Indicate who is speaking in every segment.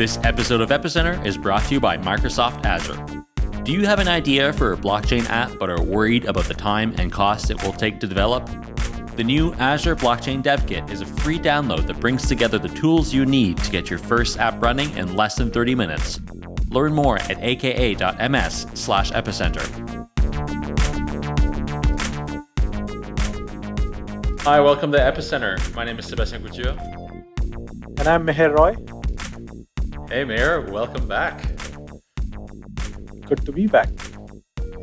Speaker 1: This episode of Epicenter is brought to you by Microsoft Azure. Do you have an idea for a blockchain app but are worried about the time and cost it will take to develop? The new Azure Blockchain Dev Kit is a free download that brings together the tools you need to get your first app running in less than 30 minutes. Learn more at aka.ms slash epicenter. Hi, welcome to Epicenter. My name is Sebastian Couture.
Speaker 2: And I'm Meher Roy.
Speaker 1: Hey, Meher, welcome back.
Speaker 2: Good to be back.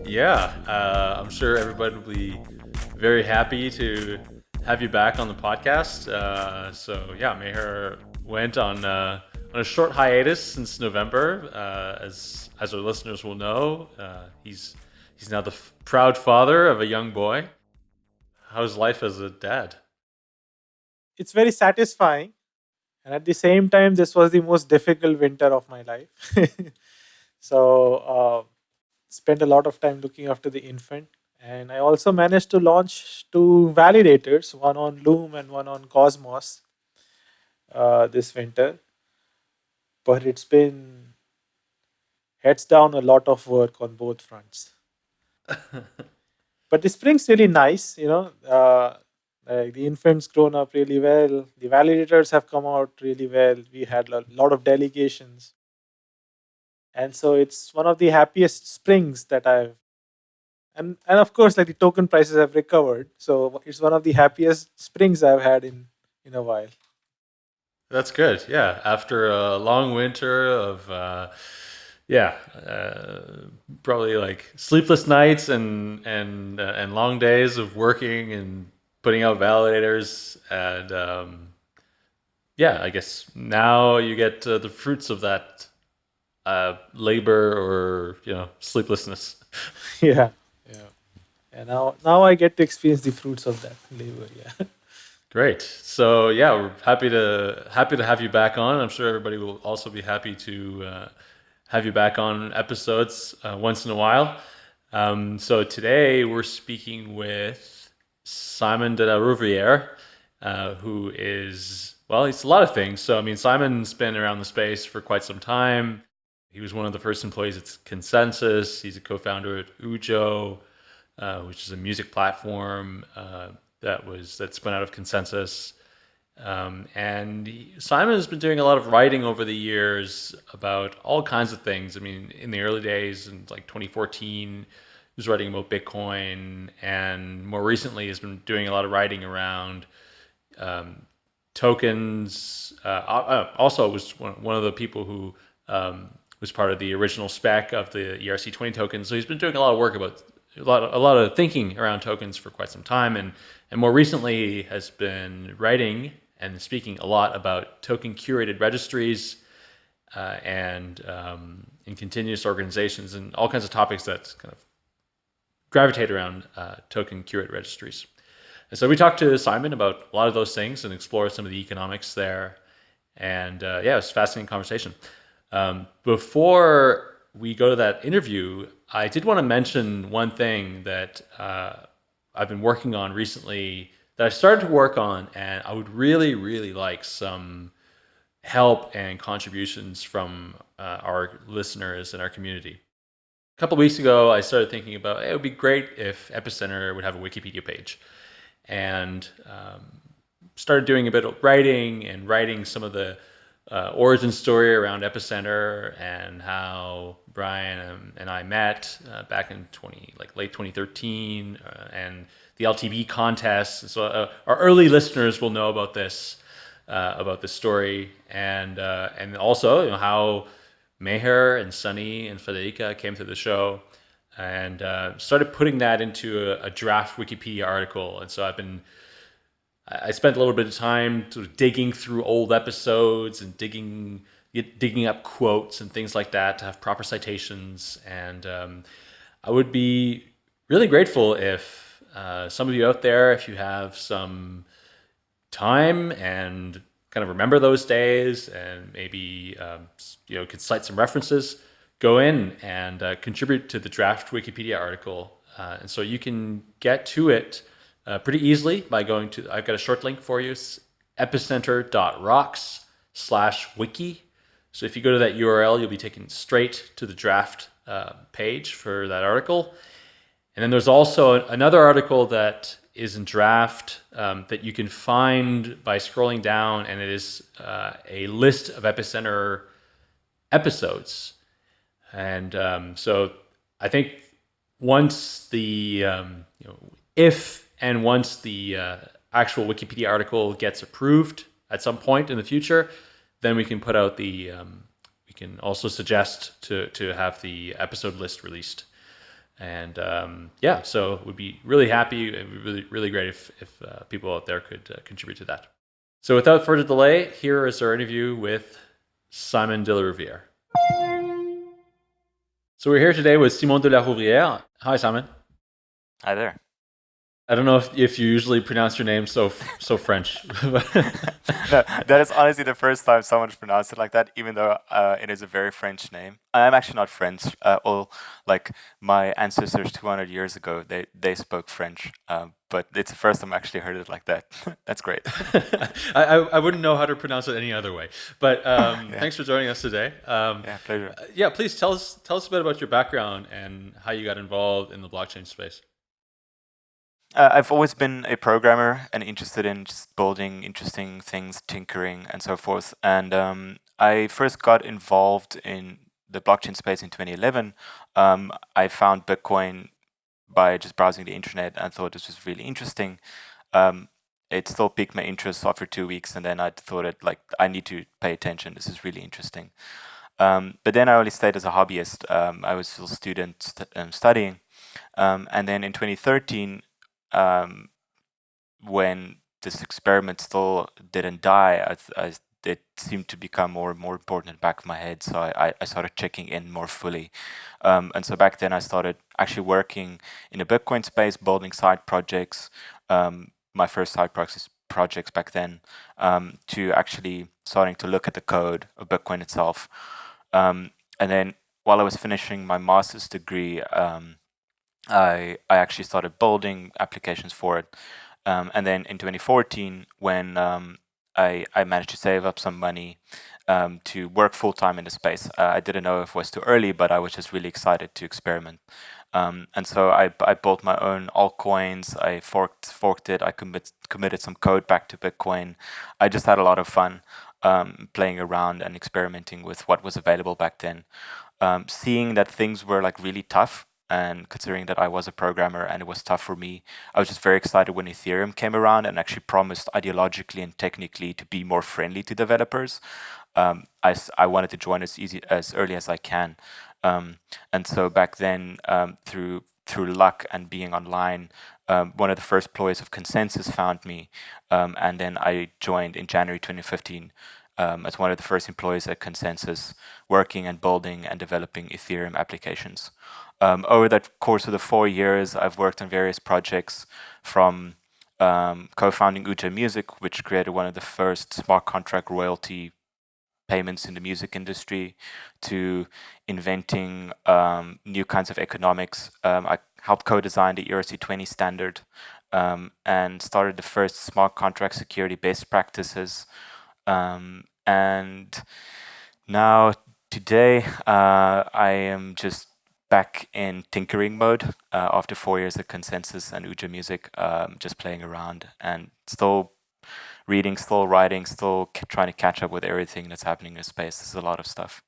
Speaker 1: Yeah, uh, I'm sure everybody will be very happy to have you back on the podcast. Uh, so yeah, Meher went on uh, on a short hiatus since November, uh, as as our listeners will know. Uh, he's he's now the proud father of a young boy. How's life as a dad?
Speaker 2: It's very satisfying, and at the same time, this was the most difficult winter of my life. so, uh, spent a lot of time looking after the infant and I also managed to launch two validators, one on Loom and one on Cosmos uh, this winter. But it's been heads down a lot of work on both fronts. but the spring's really nice, you know. Uh, like the infant's grown up really well. The validators have come out really well. We had a lot of delegations. And so it's one of the happiest springs that I've and and of course like the token prices have recovered so it's one of the happiest springs i've had in in a while
Speaker 1: that's good yeah after a long winter of uh yeah uh, probably like sleepless nights and and uh, and long days of working and putting out validators and um yeah i guess now you get uh, the fruits of that uh labor or you know sleeplessness
Speaker 2: yeah yeah. and now now I get to experience the fruits of that labor. Yeah.
Speaker 1: Great. So yeah, we're happy to happy to have you back on. I'm sure everybody will also be happy to uh, have you back on episodes uh, once in a while. Um, so today we're speaking with Simon de la Rouvière, uh, who is well, he's a lot of things. So I mean, Simon's been around the space for quite some time. He was one of the first employees at ConsenSys. He's a co-founder at Ujo. Uh, which is a music platform uh, that was that spun out of ConsenSys. Um, and he, Simon has been doing a lot of writing over the years about all kinds of things. I mean, in the early days, in like 2014, he was writing about Bitcoin, and more recently has been doing a lot of writing around um, tokens. Uh, uh also, was one, of the people who um, was part of the original spec of the ERC20 tokens. So he's been doing a lot of work about a lot, of, a lot of thinking around tokens for quite some time, and and more recently has been writing and speaking a lot about token curated registries uh, and um, in continuous organizations and all kinds of topics that's kind of gravitate around uh, token curated registries. And so we talked to Simon about a lot of those things and explore some of the economics there. And uh, yeah, it was a fascinating conversation. Um, before we go to that interview, I did want to mention one thing that uh, I've been working on recently that I started to work on, and I would really, really like some help and contributions from uh, our listeners and our community. A couple weeks ago, I started thinking about hey, it would be great if Epicenter would have a Wikipedia page, and um, started doing a bit of writing and writing some of the uh, origin story around Epicenter and how Brian and I met uh, back in 20, like late 2013, uh, and the LTB contest. So uh, our early listeners will know about this, uh, about this story, and uh, and also you know, how Meher and Sunny and Federica came to the show, and started putting that into a, a draft Wikipedia article. And so I've been I spent a little bit of time sort of digging through old episodes and digging digging up quotes and things like that to have proper citations. And um, I would be really grateful if uh, some of you out there, if you have some time and kind of remember those days and maybe um, you know could cite some references, go in and uh, contribute to the draft Wikipedia article. Uh, and so you can get to it uh, pretty easily by going to, I've got a short link for you, epicenter.rocks slash wiki. So if you go to that URL, you'll be taken straight to the draft uh, page for that article. And then there's also another article that is in draft um, that you can find by scrolling down, and it is uh, a list of Epicenter episodes. And um, so I think once the, um, you know, if and once the uh, actual Wikipedia article gets approved at some point in the future, then we can put out the, um, we can also suggest to, to have the episode list released. And um, yeah, so we'd be really happy. It would be really, really great if, if uh, people out there could uh, contribute to that. So without further delay, here is our interview with Simon de la Rouvière. So we're here today with Simon de la Rouvière. Hi, Simon.
Speaker 3: Hi there.
Speaker 1: I don't know if, if you usually pronounce your name so so French.
Speaker 3: no, that is honestly the first time someone's pronounced it like that, even though uh, it is a very French name. I'm actually not French. Uh, all like my ancestors 200 years ago, they they spoke French, um, but it's the first time I actually heard it like that. That's great.
Speaker 1: I, I wouldn't know how to pronounce it any other way. But um, yeah. thanks for joining us today. Um,
Speaker 3: yeah, pleasure.
Speaker 1: Uh, yeah, please tell us tell us a bit about your background and how you got involved in the blockchain space.
Speaker 3: Uh, I've always been a programmer and interested in just building interesting things, tinkering, and so forth. And um, I first got involved in the blockchain space in 2011. Um, I found Bitcoin by just browsing the internet and thought this was really interesting. Um, it still piqued my interest after two weeks, and then I thought it like I need to pay attention. This is really interesting. Um, but then I only stayed as a hobbyist. Um, I was still student st um, studying. Um, and then in 2013, um, when this experiment still didn't die, I, I, it seemed to become more and more important in the back of my head. So I, I started checking in more fully. Um, and so back then I started actually working in the Bitcoin space, building side projects, um, my first side projects, projects back then, um, to actually starting to look at the code of Bitcoin itself. Um, and then while I was finishing my master's degree, um, I, I actually started building applications for it. Um, and then in 2014, when um, I, I managed to save up some money um, to work full time in the space, uh, I didn't know if it was too early, but I was just really excited to experiment. Um, and so I, I built my own altcoins, I forked, forked it, I commit, committed some code back to Bitcoin. I just had a lot of fun um, playing around and experimenting with what was available back then. Um, seeing that things were like really tough and considering that I was a programmer and it was tough for me, I was just very excited when Ethereum came around and actually promised ideologically and technically to be more friendly to developers. Um, I, I wanted to join as easy as early as I can. Um, and so back then, um, through through luck and being online, um, one of the first employees of ConsenSys found me, um, and then I joined in January 2015 um, as one of the first employees at ConsenSys, working and building and developing Ethereum applications. Um, over that course of the four years, I've worked on various projects from um, co-founding Ujo Music, which created one of the first smart contract royalty payments in the music industry, to inventing um, new kinds of economics. Um, I helped co-design the ERC20 standard um, and started the first smart contract security best practices. Um, and now today, uh, I am just back in tinkering mode uh, after four years of ConsenSys and Ujo Music, um, just playing around and still reading, still writing, still trying to catch up with everything that's happening in the space. This is a lot of stuff.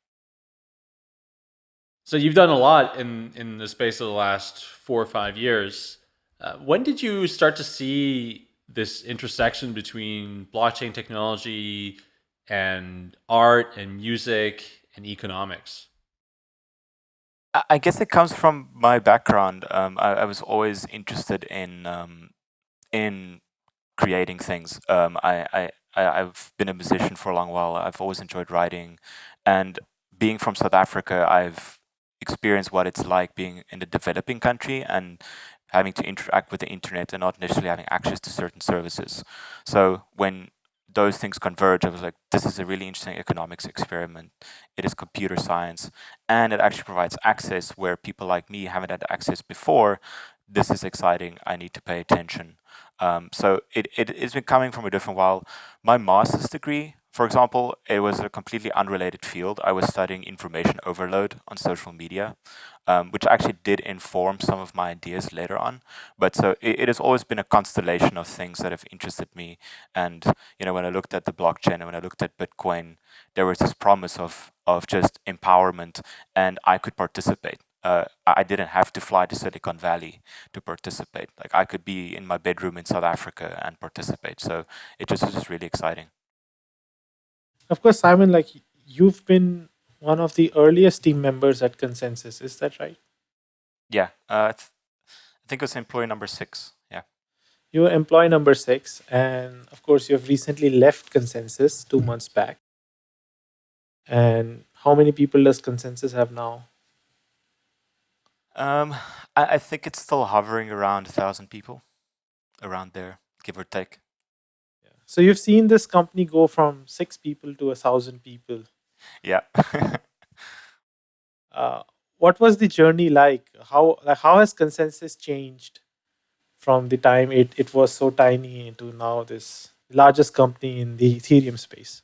Speaker 1: So you've done a lot in, in the space of the last four or five years. Uh, when did you start to see this intersection between blockchain technology and art and music and economics?
Speaker 3: I guess it comes from my background. Um, I, I, was always interested in um, in creating things. Um, I, I I've been a musician for a long while. I've always enjoyed writing, and being from South Africa, I've experienced what it's like being in a developing country and having to interact with the internet and not necessarily having access to certain services. So when those things converge. I was like, this is a really interesting economics experiment. It is computer science, and it actually provides access where people like me haven't had access before. This is exciting. I need to pay attention. Um, so it, it, it's been coming from a different while. My master's degree for example, it was a completely unrelated field. I was studying information overload on social media, um, which actually did inform some of my ideas later on. But so it, it, has always been a constellation of things that have interested me. And, you know, when I looked at the blockchain and when I looked at Bitcoin, there was this promise of, of just empowerment and I could participate. Uh, I didn't have to fly to Silicon Valley to participate. Like I could be in my bedroom in South Africa and participate. So it just was just really exciting.
Speaker 2: Of course, Simon, like you've been one of the earliest team members at ConsenSys, Is that right?
Speaker 3: Yeah, uh, I think it was employee number six. Yeah.
Speaker 2: You were employee number six, and of course, you have recently left ConsenSys two months back. And how many people does ConsenSys have now?
Speaker 3: Um, I, I think it's still hovering around a thousand people, around there, give or take.
Speaker 2: So you've seen this company go from six people to a thousand people.
Speaker 3: Yeah.
Speaker 2: uh, what was the journey like? How like how has ConsenSys changed from the time it, it was so tiny to now this largest company in the Ethereum space?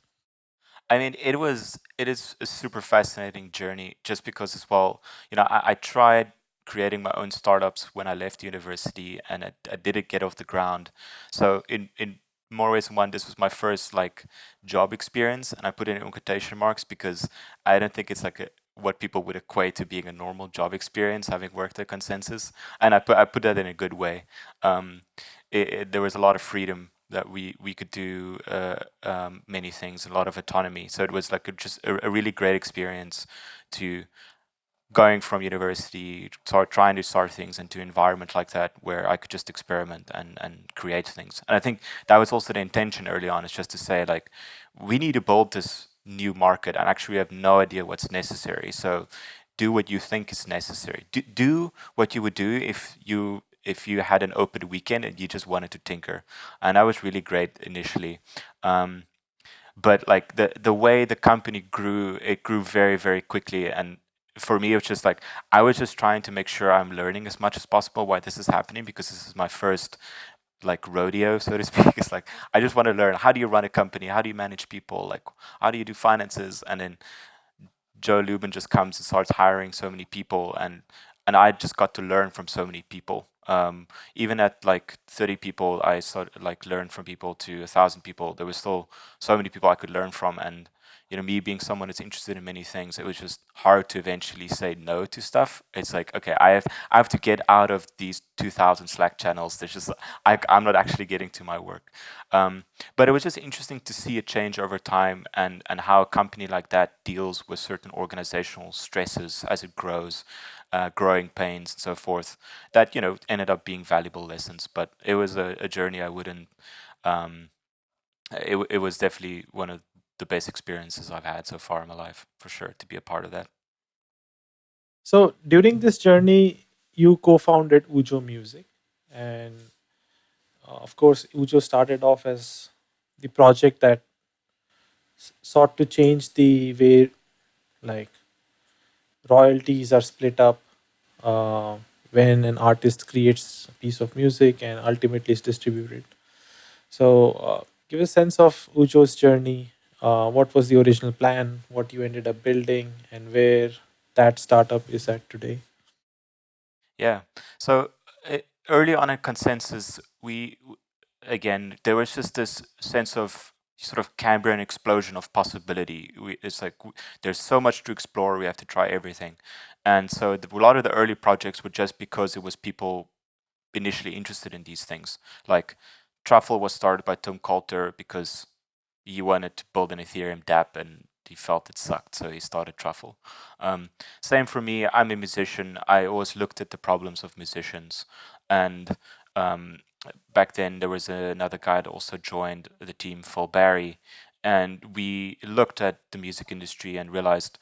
Speaker 3: I mean, it was it is a super fascinating journey just because as well, you know, I, I tried creating my own startups when I left university and I, I didn't get off the ground. So in, in more ways than one, this was my first like job experience, and I put it in quotation marks because I don't think it's like a, what people would equate to being a normal job experience, having worked at ConsenSys, and I put I put that in a good way. Um, it, it, there was a lot of freedom that we we could do uh, um, many things, a lot of autonomy. So it was like a, just a, a really great experience to going from university, start trying to start things into environment like that where I could just experiment and, and create things. And I think that was also the intention early on is just to say like, we need to build this new market and actually we have no idea what's necessary. So do what you think is necessary. Do, do what you would do if you if you had an open weekend and you just wanted to tinker. And that was really great initially. Um, but like the the way the company grew, it grew very, very quickly and for me, it was just like, I was just trying to make sure I'm learning as much as possible why this is happening because this is my first like rodeo, so to speak. It's like, I just want to learn, how do you run a company? How do you manage people? Like, how do you do finances? And then Joe Lubin just comes and starts hiring so many people and, and I just got to learn from so many people. Um, even at like 30 people, I started like learn from people to a thousand people. There was still so many people I could learn from and you know, me being someone that's interested in many things, it was just hard to eventually say no to stuff. It's like, okay, I have I have to get out of these 2,000 Slack channels. There's just I, am not actually getting to my work. Um, but it was just interesting to see a change over time and and how a company like that deals with certain organizational stresses as it grows. Uh, growing pains and so forth that you know ended up being valuable lessons but it was a, a journey I wouldn't um, it, it was definitely one of the best experiences I've had so far in my life, for sure, to be a part of that.
Speaker 2: So during this journey, you co-founded Ujo Music, and uh, of course, Ujo started off as the project that sought to change the way, like, royalties are split up uh, when an artist creates a piece of music and ultimately is distributed. So, uh, give a sense of Ujo's journey uh, what was the original plan, what you ended up building, and where that startup is at today?
Speaker 3: Yeah. So uh, early on at ConsenSys, we again there was just this sense of sort of Cambrian explosion of possibility. We, it's like there's so much to explore. We have to try everything, and so the, a lot of the early projects were just because it was people initially interested in these things. Like Truffle was started by Tim Coulter because he wanted to build an Ethereum dApp and he felt it sucked, so he started Truffle. Um, same for me, I'm a musician. I always looked at the problems of musicians. And um, back then there was another guy that also joined the team, Phil Barry. And we looked at the music industry and realized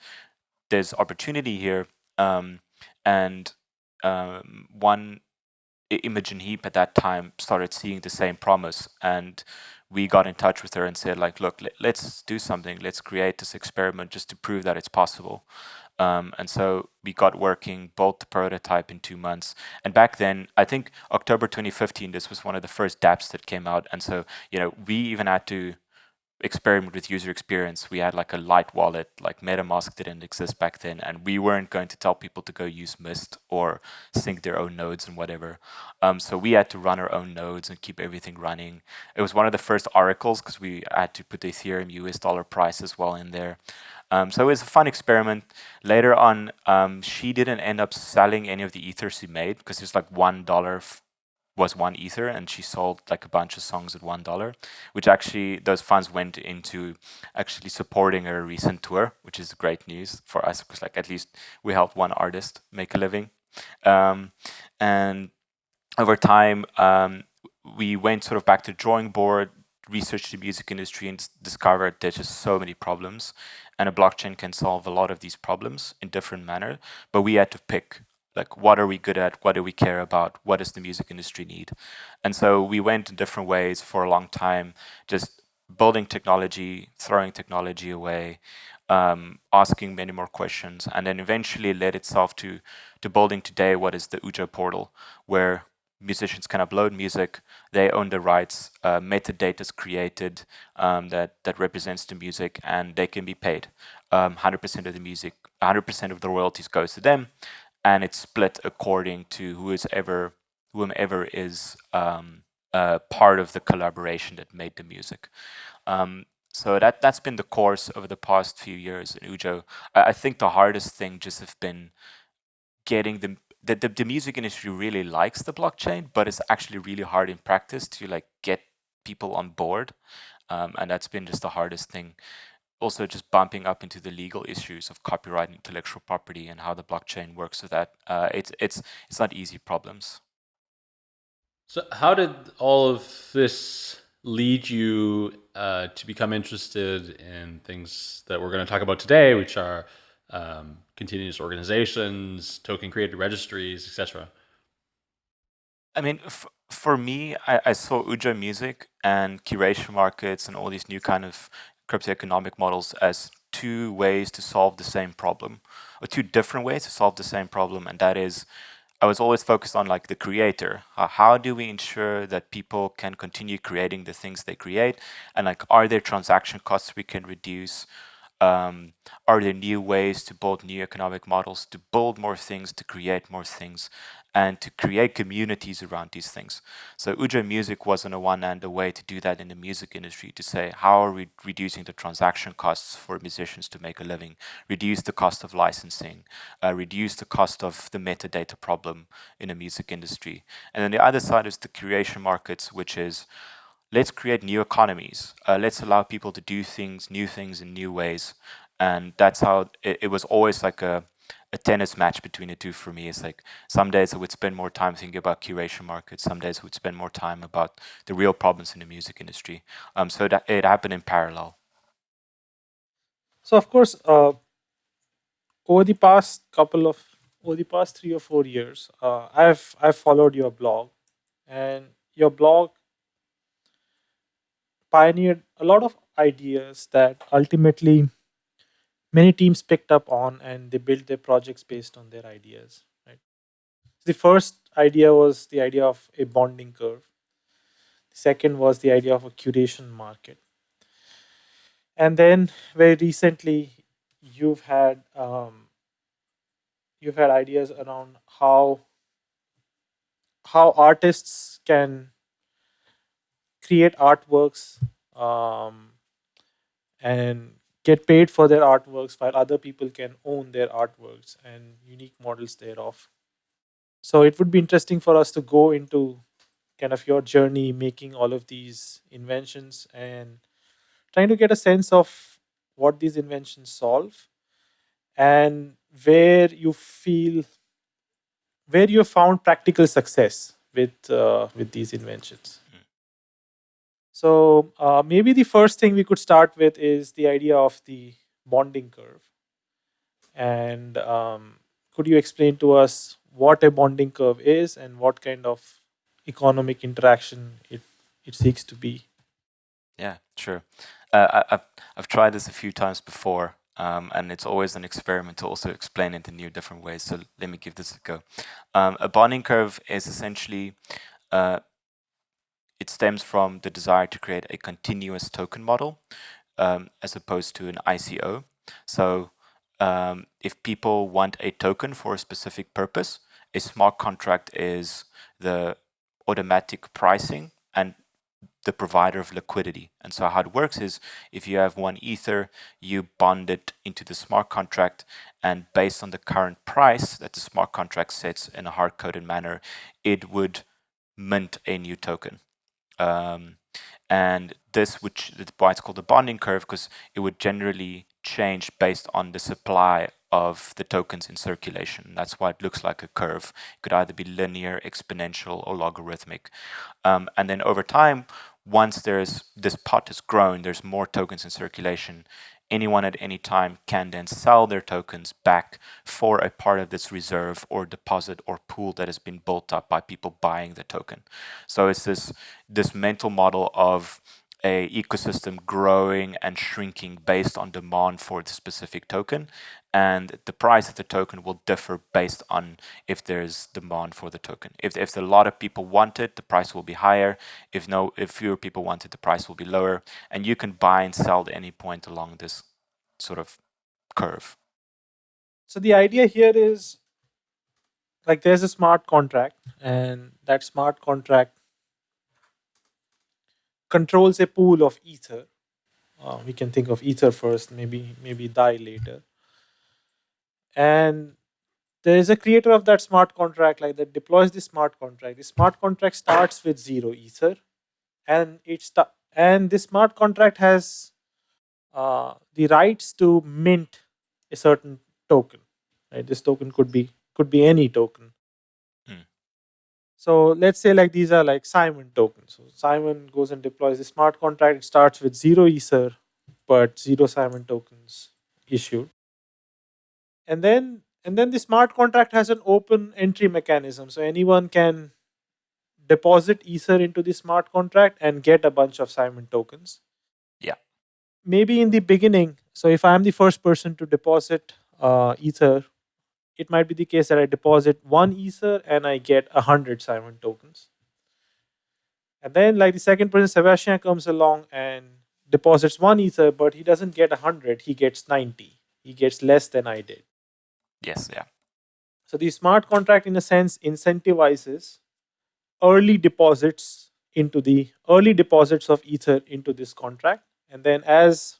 Speaker 3: there's opportunity here. Um, and um, one Imogen Heap at that time started seeing the same promise. And we got in touch with her and said like, look, let's do something. Let's create this experiment just to prove that it's possible. Um, and so we got working, built the prototype in two months. And back then, I think October 2015, this was one of the first dApps that came out. And so, you know, we even had to experiment with user experience. We had like a light wallet, like MetaMask didn't exist back then, and we weren't going to tell people to go use Mist or sync their own nodes and whatever. Um, so we had to run our own nodes and keep everything running. It was one of the first oracles because we had to put the Ethereum US dollar price as well in there. Um, so it was a fun experiment. Later on, um, she didn't end up selling any of the ethers she made because it's like one dollar was one ether and she sold like a bunch of songs at one dollar which actually those funds went into actually supporting her recent tour which is great news for us because like at least we helped one artist make a living. Um, and over time um, we went sort of back to drawing board researched the music industry and discovered there's just so many problems and a blockchain can solve a lot of these problems in different manner but we had to pick like what are we good at? What do we care about? What does the music industry need? And so we went in different ways for a long time just building technology throwing technology away um, asking many more questions and then eventually led itself to to building today what is the Ujo portal where musicians can upload music they own the rights uh, metadata is created um, that that represents the music and they can be paid. 100% um, of the music 100% of the royalties goes to them and it's split according to who is ever whomever is um, uh, part of the collaboration that made the music. Um, so that that's been the course over the past few years in Ujo. I, I think the hardest thing just have been getting the the, the the music industry really likes the blockchain, but it's actually really hard in practice to like get people on board, um, and that's been just the hardest thing also just bumping up into the legal issues of copyright and intellectual property and how the blockchain works with that. Uh, it's it's it's not easy problems.
Speaker 1: So how did all of this lead you uh, to become interested in things that we're going to talk about today, which are um, continuous organizations, token curated registries, etc.?
Speaker 3: I mean, for me, I, I, saw Ujo Music and curation markets and all these new kind of cryptoeconomic models as two ways to solve the same problem, or two different ways to solve the same problem, and that is, I was always focused on like the creator. Uh, how do we ensure that people can continue creating the things they create, and like, are there transaction costs we can reduce? Um, are there new ways to build new economic models, to build more things, to create more things? and to create communities around these things. So Ujo Music was on the one hand a way to do that in the music industry, to say how are we reducing the transaction costs for musicians to make a living, reduce the cost of licensing, uh, reduce the cost of the metadata problem in the music industry. And then the other side is the curation markets, which is let's create new economies. Uh, let's allow people to do things, new things in new ways. And that's how it, it was always like a a tennis match between the two for me. It's like some days I would spend more time thinking about curation markets, some days I would spend more time about the real problems in the music industry. Um, so that it happened in parallel.
Speaker 2: So of course, uh, over the past couple of over the past three or four years, uh, I've I've followed your blog, and your blog pioneered a lot of ideas that ultimately many teams picked up on and they built their projects based on their ideas right? The first idea was the idea of a bonding curve. The second was the idea of a curation market. And then very recently you've had um, you've had ideas around how how artists can create artworks um, and get paid for their artworks while other people can own their artworks and unique models thereof. So it would be interesting for us to go into kind of your journey making all of these inventions and trying to get a sense of what these inventions solve and where you feel where you found practical success with uh, with these inventions. So uh, maybe the first thing we could start with is the idea of the bonding curve. And um, could you explain to us what a bonding curve is and what kind of economic interaction it, it seeks to be?
Speaker 3: Yeah, sure. Uh, I, have I've tried this a few times before, um, and it's always an experiment to also explain it in new different ways. So let me give this a go. Um, a bonding curve is essentially uh, it stems from the desire to create a continuous token model um, as opposed to an ICO. So um, if people want a token for a specific purpose, a smart contract is the automatic pricing and the provider of liquidity. And so how it works is if you have one ether, you bond it into the smart contract and based on the current price that the smart contract sets in a hard-coded manner, it would mint a new token. Um, and this, which why it's called the bonding curve, because it would generally change based on the supply of the tokens in circulation. That's why it looks like a curve. It could either be linear, exponential, or logarithmic. Um, and then over time, once there's this pot has grown, there's more tokens in circulation, anyone at any time can then sell their tokens back for a part of this reserve or deposit or pool that has been built up by people buying the token. So it's this this mental model of a ecosystem growing and shrinking based on demand for the specific token and the price of the token will differ based on if there's demand for the token. If, if a lot of people want it, the price will be higher. If no, if fewer people want it, the price will be lower. And you can buy and sell at any point along this sort of curve.
Speaker 2: So the idea here is like there's a smart contract and that smart contract controls a pool of ether. Uh, we can think of ether first, maybe maybe Dai later. And there is a creator of that smart contract like that deploys the smart contract. The smart contract starts with zero ether, and it and this smart contract has uh, the rights to mint a certain token. Right, this token could be could be any token. Hmm. So let's say like these are like Simon tokens. So Simon goes and deploys the smart contract. It starts with zero ether, but zero Simon tokens issued and then and then the smart contract has an open entry mechanism. So anyone can deposit ether into the smart contract and get a bunch of simon tokens.
Speaker 3: Yeah.
Speaker 2: Maybe in the beginning so if i'm the first person to deposit uh, ether it might be the case that i deposit one ether and i get a hundred simon tokens. And then like the second person sebastian comes along and deposits one ether but he doesn't get a hundred he gets 90 he gets less than i did
Speaker 3: Yes, yeah.
Speaker 2: So the smart contract in a sense incentivizes early deposits into the early deposits of ether into this contract and then as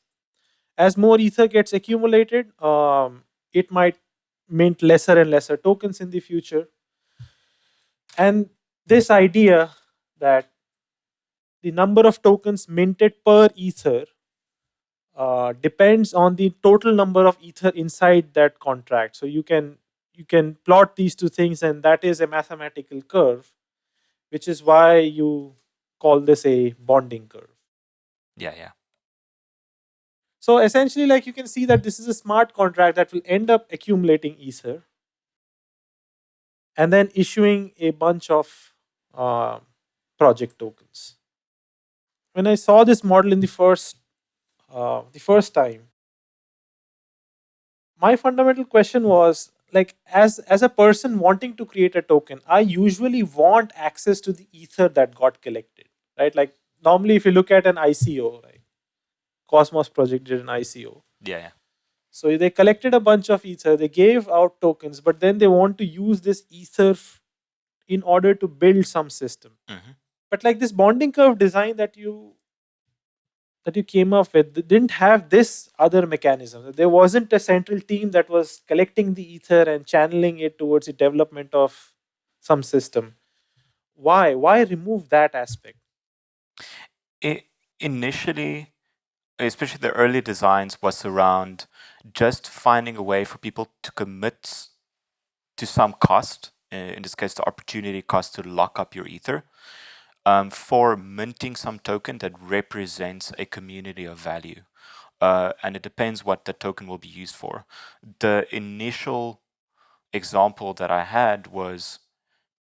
Speaker 2: as more ether gets accumulated um, it might mint lesser and lesser tokens in the future and this idea that the number of tokens minted per ether uh, depends on the total number of ether inside that contract. So you can you can plot these two things, and that is a mathematical curve, which is why you call this a bonding curve.
Speaker 3: Yeah, yeah.
Speaker 2: So essentially, like you can see that this is a smart contract that will end up accumulating ether and then issuing a bunch of uh, project tokens. When I saw this model in the first uh, the first time, my fundamental question was like as as a person wanting to create a token, I usually want access to the ether that got collected, right? Like normally, if you look at an ICO, right, Cosmos project did an ICO.
Speaker 3: Yeah. yeah.
Speaker 2: So they collected a bunch of ether, they gave out tokens, but then they want to use this ether in order to build some system.
Speaker 3: Mm-hmm.
Speaker 2: But like this bonding curve design that you that you came up with didn't have this other mechanism. There wasn't a central team that was collecting the ether and channeling it towards the development of some system. Why? Why remove that aspect?
Speaker 3: It, initially, especially the early designs, was around just finding a way for people to commit to some cost, uh, in this case, the opportunity cost to lock up your ether um, for minting some token that represents a community of value. Uh, and it depends what the token will be used for. The initial example that I had was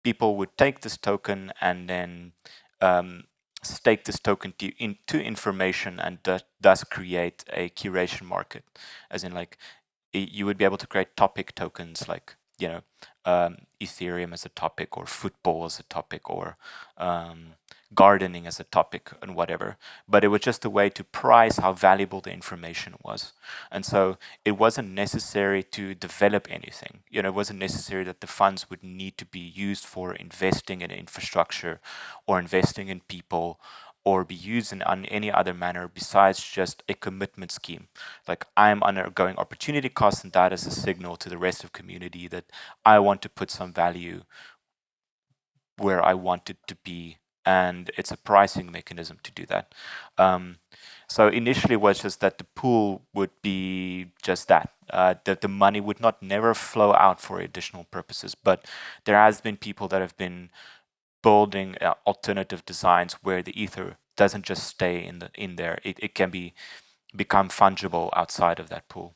Speaker 3: people would take this token and then um, stake this token to, into information and thus create a curation market. As in like, you would be able to create topic tokens like, you know, um, Ethereum as a topic or football as a topic or um, gardening as a topic and whatever, but it was just a way to price how valuable the information was. And so it wasn't necessary to develop anything. You know, it wasn't necessary that the funds would need to be used for investing in infrastructure or investing in people or be used in any other manner besides just a commitment scheme. Like I'm undergoing opportunity costs and that is a signal to the rest of community that I want to put some value where I want it to be and it's a pricing mechanism to do that. Um, so initially was just that the pool would be just that, uh, that the money would not never flow out for additional purposes. But there has been people that have been building uh, alternative designs where the ether doesn't just stay in the in there. It, it can be become fungible outside of that pool.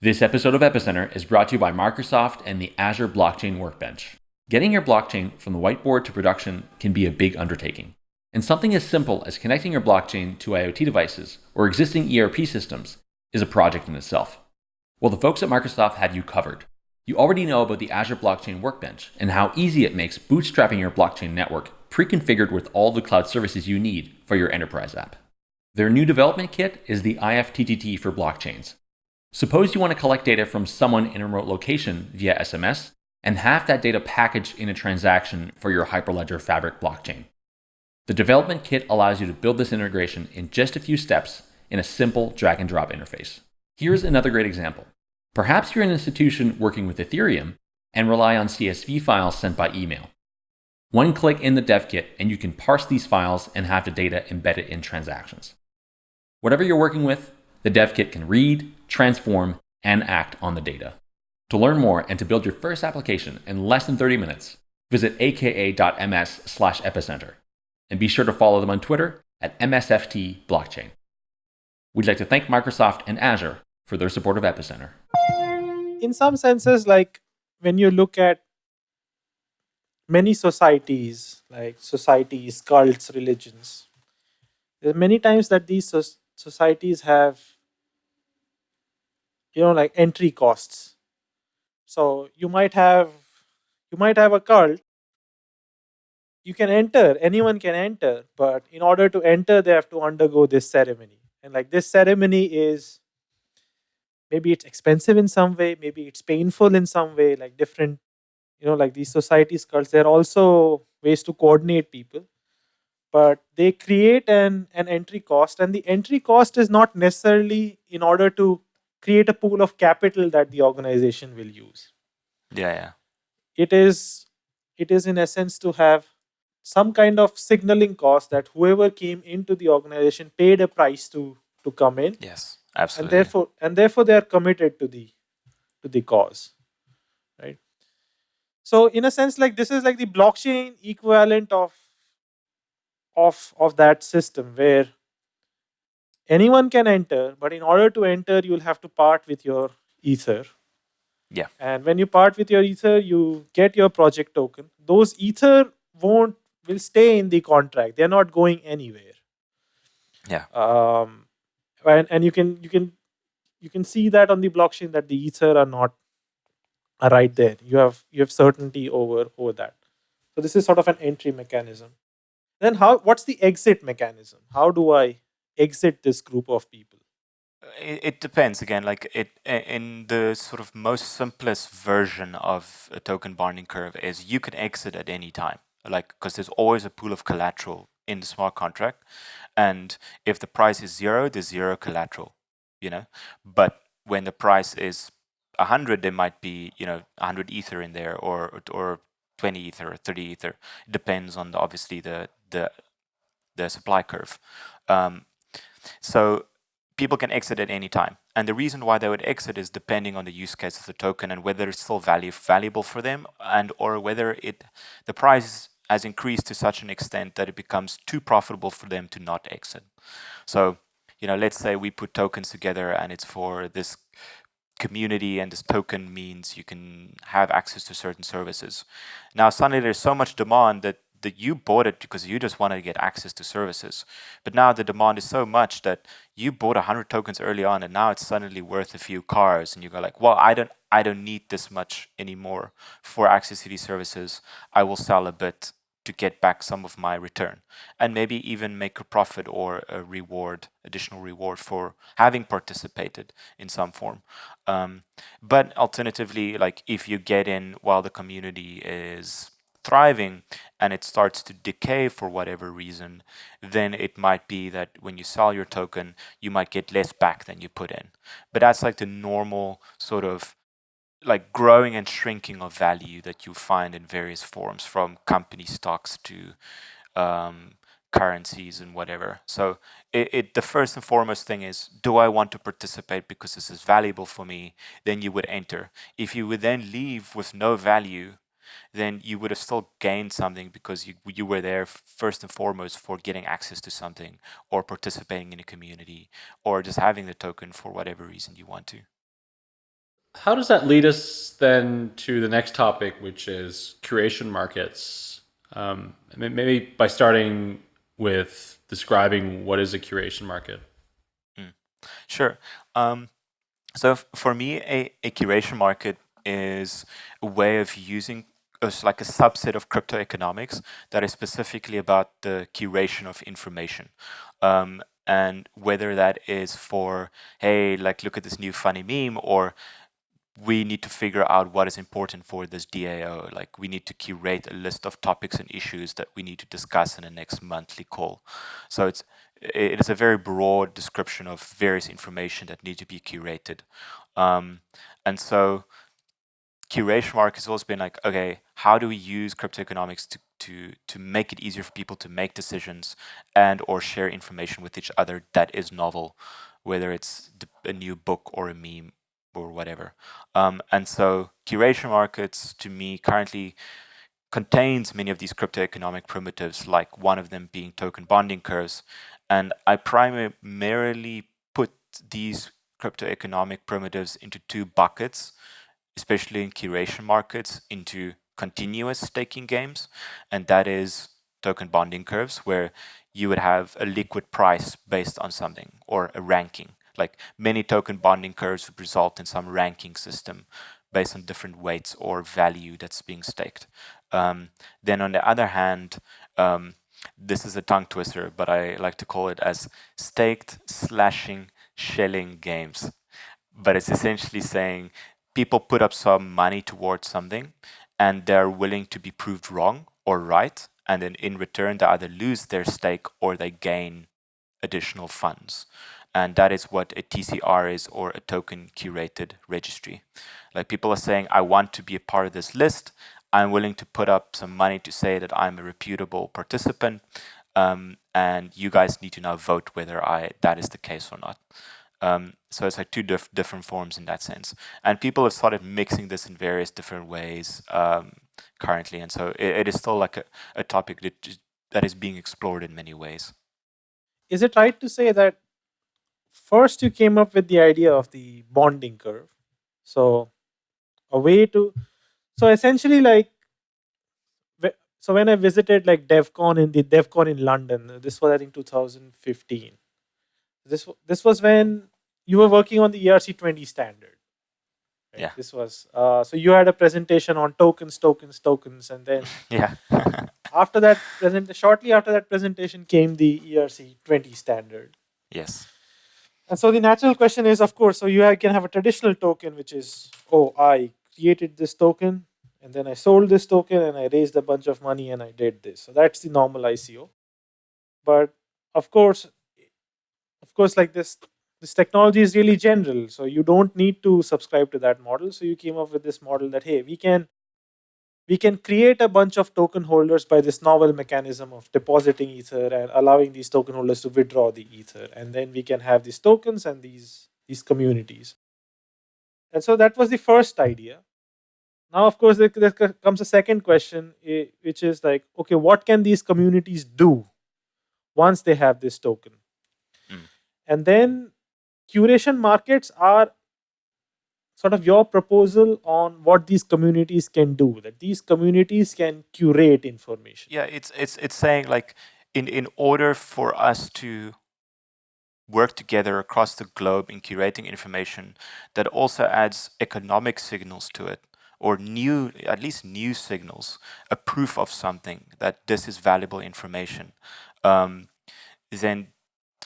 Speaker 4: This episode of Epicenter is brought to you by Microsoft and the Azure Blockchain Workbench. Getting your blockchain from the whiteboard to production can be a big undertaking. And something as simple as connecting your blockchain to IoT devices or existing ERP systems is a project in itself. Well, the folks at Microsoft have you covered. You already know about the Azure Blockchain Workbench and how easy it makes bootstrapping your blockchain network pre-configured with all the cloud services you need for your enterprise app. Their new development kit is the IFTTT for blockchains. Suppose you want to collect data from someone in a remote location via SMS and have that data packaged in a transaction for your Hyperledger Fabric blockchain. The development kit allows you to build this integration in just a few steps in a simple drag and drop interface. Here's another great example. Perhaps you're an institution working with Ethereum and rely on CSV files sent by email. One click in the dev kit and you can parse these files and have the data embedded in transactions. Whatever you're working with, the dev kit can read, transform, and act on the data. To learn more and to build your first application in less than 30 minutes, visit aka.ms slash epicenter. And be sure to follow them on Twitter at MSFT Blockchain. We'd like to thank Microsoft and Azure for their support of Epicenter.
Speaker 2: In some senses, like when you look at many societies, like societies, cults, religions, there are many times that these so societies have, you know, like entry costs. So you might have, you might have a cult. You can enter, anyone can enter, but in order to enter, they have to undergo this ceremony. And like this ceremony is maybe it's expensive in some way maybe it's painful in some way like different you know like these societies cults there are also ways to coordinate people. But they create an, an entry cost and the entry cost is not necessarily in order to create a pool of capital that the organization will use.
Speaker 3: Yeah yeah.
Speaker 2: It is it is in essence to have some kind of signaling cost that whoever came into the organization paid a price to to come in.
Speaker 3: Yes Absolutely.
Speaker 2: And therefore, and therefore they are committed to the to the cause. Right. So in a sense, like this is like the blockchain equivalent of of of that system where anyone can enter, but in order to enter, you'll have to part with your ether.
Speaker 3: Yeah.
Speaker 2: And when you part with your ether, you get your project token. Those ether won't will stay in the contract. They're not going anywhere.
Speaker 3: Yeah.
Speaker 2: Um, and and you can you can you can see that on the blockchain that the ether are not right there. You have you have certainty over over that. So this is sort of an entry mechanism. Then how what's the exit mechanism? How do i exit this group of people?
Speaker 3: It, it depends. Again like it in the sort of most simplest version of a token bonding curve is you can exit at any time like because there's always a pool of collateral in the smart contract and if the price is zero, there's zero collateral, you know. But when the price is 100, there might be, you know, 100 ether in there or or 20 ether or 30 ether. It depends on the, obviously the the the supply curve. Um, so people can exit at any time. And the reason why they would exit is depending on the use case of the token and whether it's still value valuable for them and or whether it the price has increased to such an extent that it becomes too profitable for them to not exit. So, you know, let's say we put tokens together and it's for this community and this token means you can have access to certain services. Now suddenly there's so much demand that that you bought it because you just wanted to get access to services. But now the demand is so much that you bought 100 tokens early on and now it's suddenly worth a few cars and you go like, well, I don't, I don't need this much anymore for access to these services. I will sell a bit to get back some of my return and maybe even make a profit or a reward, additional reward for having participated in some form. Um, but alternatively, like if you get in while the community is thriving and it starts to decay for whatever reason, then it might be that when you sell your token, you might get less back than you put in. But that's like the normal sort of like growing and shrinking of value that you find in various forms from company stocks to um, currencies and whatever. So it, it, the first and foremost thing is, do I want to participate because this is valuable for me? Then you would enter. If you would then leave with no value, then you would have still gained something because you, you were there first and foremost for getting access to something or participating in a community or just having the token for whatever reason you want to.
Speaker 1: How does that lead us then to the next topic, which is curation markets? Um, maybe by starting with describing what is a curation market.
Speaker 3: Mm. Sure. Um, so for me, a, a curation market is a way of using as like a subset of crypto economics that is specifically about the curation of information. Um, and whether that is for, hey, like look at this new funny meme or we need to figure out what is important for this DAO. Like we need to curate a list of topics and issues that we need to discuss in the next monthly call. So it's it is a very broad description of various information that need to be curated. Um, and so curation mark has always been like, okay, how do we use crypto economics to, to, to make it easier for people to make decisions and or share information with each other that is novel, whether it's a new book or a meme or whatever. Um, and so curation markets to me currently contains many of these crypto economic primitives, like one of them being token bonding curves. And I primarily put these crypto economic primitives into two buckets especially in curation markets, into continuous staking games. And that is token bonding curves, where you would have a liquid price based on something or a ranking. Like many token bonding curves would result in some ranking system based on different weights or value that's being staked. Um, then on the other hand, um, this is a tongue twister, but I like to call it as staked slashing Schelling games. But it's essentially saying people put up some money towards something and they're willing to be proved wrong or right. And then in return, they either lose their stake or they gain additional funds. And that is what a TCR is or a token curated registry. Like people are saying, I want to be a part of this list. I'm willing to put up some money to say that I'm a reputable participant. Um, and you guys need to now vote whether I that is the case or not. Um, so it's like two diff different forms in that sense. And people have started mixing this in various different ways um, currently. And so it, it is still like a, a topic that, that is being explored in many ways.
Speaker 2: Is it right to say that first you came up with the idea of the bonding curve? So a way to, so essentially like, so when I visited like DevCon in the DevCon in London, this was I think 2015 this this was when you were working on the ERC20 standard.
Speaker 3: Right? Yeah.
Speaker 2: This was uh, so you had a presentation on tokens, tokens, tokens, and then
Speaker 3: yeah.
Speaker 2: after that present shortly after that presentation came the ERC20 standard.
Speaker 3: Yes.
Speaker 2: And so the natural question is, of course, so you can have a traditional token, which is, oh, I created this token, and then I sold this token, and I raised a bunch of money, and I did this. So that's the normal ICO. But of course, of course, like this, this technology is really general. So you don't need to subscribe to that model. So you came up with this model that, hey, we can we can create a bunch of token holders by this novel mechanism of depositing ether and allowing these token holders to withdraw the ether. And then we can have these tokens and these these communities. And so that was the first idea. Now of course there, there comes a second question which is like okay what can these communities do once they have this token? Hmm. And then curation markets are sort of your proposal on what these communities can do that these communities can curate information.
Speaker 3: Yeah it's it's it's saying like in in order for us to work together across the globe in curating information that also adds economic signals to it or new, at least new signals, a proof of something that this is valuable information, um, then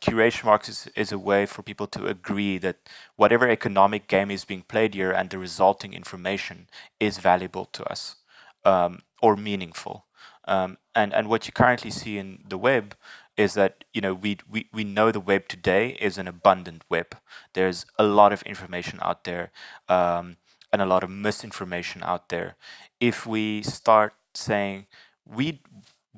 Speaker 3: curation marks is, is a way for people to agree that whatever economic game is being played here and the resulting information is valuable to us um, or meaningful. Um, and, and what you currently see in the web is that you know we, we we know the web today is an abundant web. There's a lot of information out there um, and a lot of misinformation out there. If we start saying we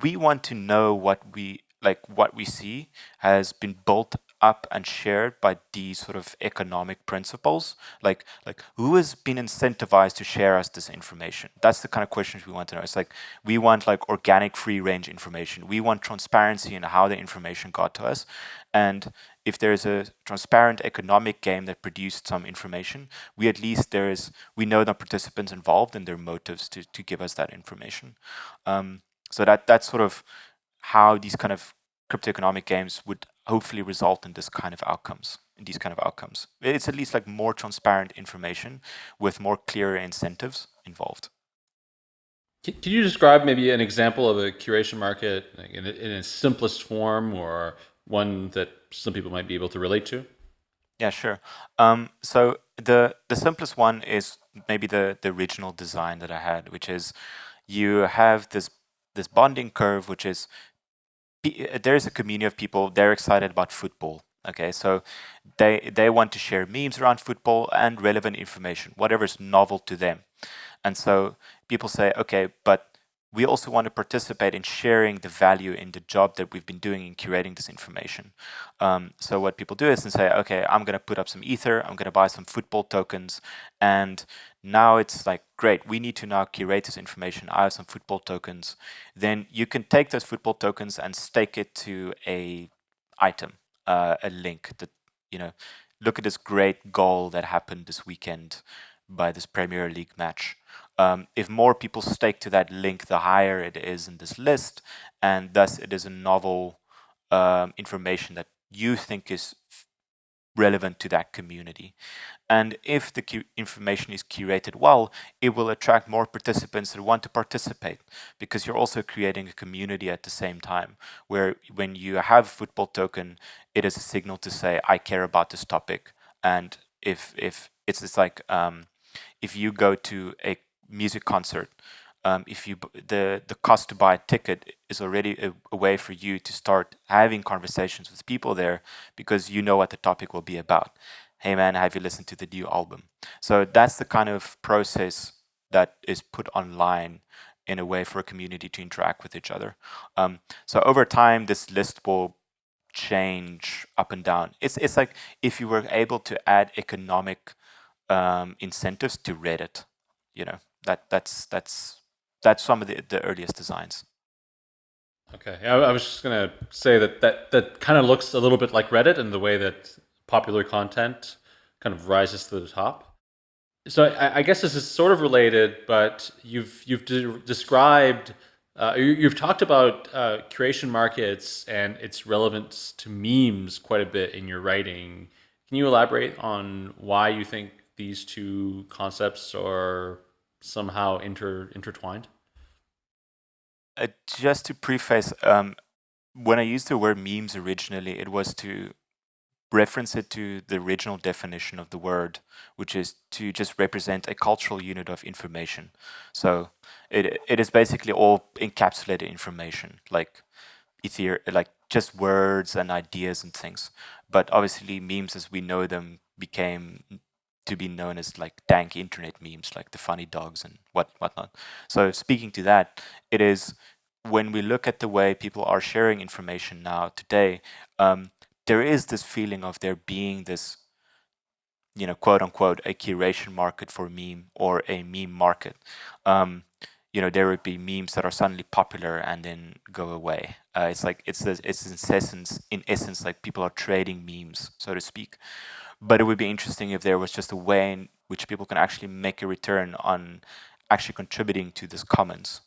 Speaker 3: we want to know what we like what we see has been built up and shared by these sort of economic principles? Like, like who has been incentivized to share us this information? That's the kind of questions we want to know. It's like we want like organic free range information. We want transparency in how the information got to us. And if there's a transparent economic game that produced some information, we at least there is we know the participants involved and their motives to to give us that information. Um, so that that's sort of how these kind of crypto economic games would hopefully result in this kind of outcomes in these kind of outcomes. It's at least like more transparent information with more clear incentives involved.
Speaker 1: Can, you describe maybe an example of a curation market in, in its simplest form or one that some people might be able to relate to?
Speaker 3: Yeah sure. Um, so the the simplest one is maybe the the original design that i had which is you have this this bonding curve which is uh, there's a community of people they're excited about football okay? So they they want to share memes around football and relevant information whatever is novel to them. And so people say okay but we also want to participate in sharing the value in the job that we've been doing in curating this information. Um, so what people do is and say, okay, I'm going to put up some ether, I'm going to buy some football tokens, and now it's like, great, we need to now curate this information. I have some football tokens. Then you can take those football tokens and stake it to a item, uh, a link that, you know, look at this great goal that happened this weekend by this Premier League match. Um, if more people stake to that link, the higher it is in this list, and thus it is a novel um, information that you think is relevant to that community. And if the information is curated well, it will attract more participants that want to participate because you're also creating a community at the same time where when you have football token, it is a signal to say, I care about this topic. And if, if it's, it's like, um, if you go to a music concert, um, if you the the cost to buy a ticket is already a, a, way for you to start having conversations with people there because you know what the topic will be about. Hey man, have you listened to the new album? So that's the kind of process that is put online in a way for a community to interact with each other. Um, so over time, this list will change up and down. It's it's like if you were able to add economic um, incentives to Reddit, you know that that's that's that's some of the, the earliest designs.
Speaker 1: Okay, yeah, I was just gonna say that that that kind of looks a little bit like Reddit in the way that popular content kind of rises to the top. So I, I guess this is sort of related, but you've you've de described. Uh, you, have talked about uh, curation markets and its relevance to memes quite a bit in your writing. Can you elaborate on why you think these two concepts are somehow inter intertwined?
Speaker 3: Uh, just to preface, um, when I used the word memes originally, it was to reference it to the original definition of the word, which is to just represent a cultural unit of information. So it it is basically all encapsulated information, like ether, like just words and ideas and things. But obviously, memes as we know them became to be known as like dank internet memes, like the funny dogs and what whatnot. So speaking to that, it is when we look at the way people are sharing information now today, um, there is this feeling of there being this, you know, quote unquote, a curation market for meme or a meme market. Um, you know, there would be memes that are suddenly popular and then go away. Uh, it's like it's it's in essence, in essence, like people are trading memes, so to speak. But it would be interesting if there was just a way in which people can actually make a return on actually contributing to this commons.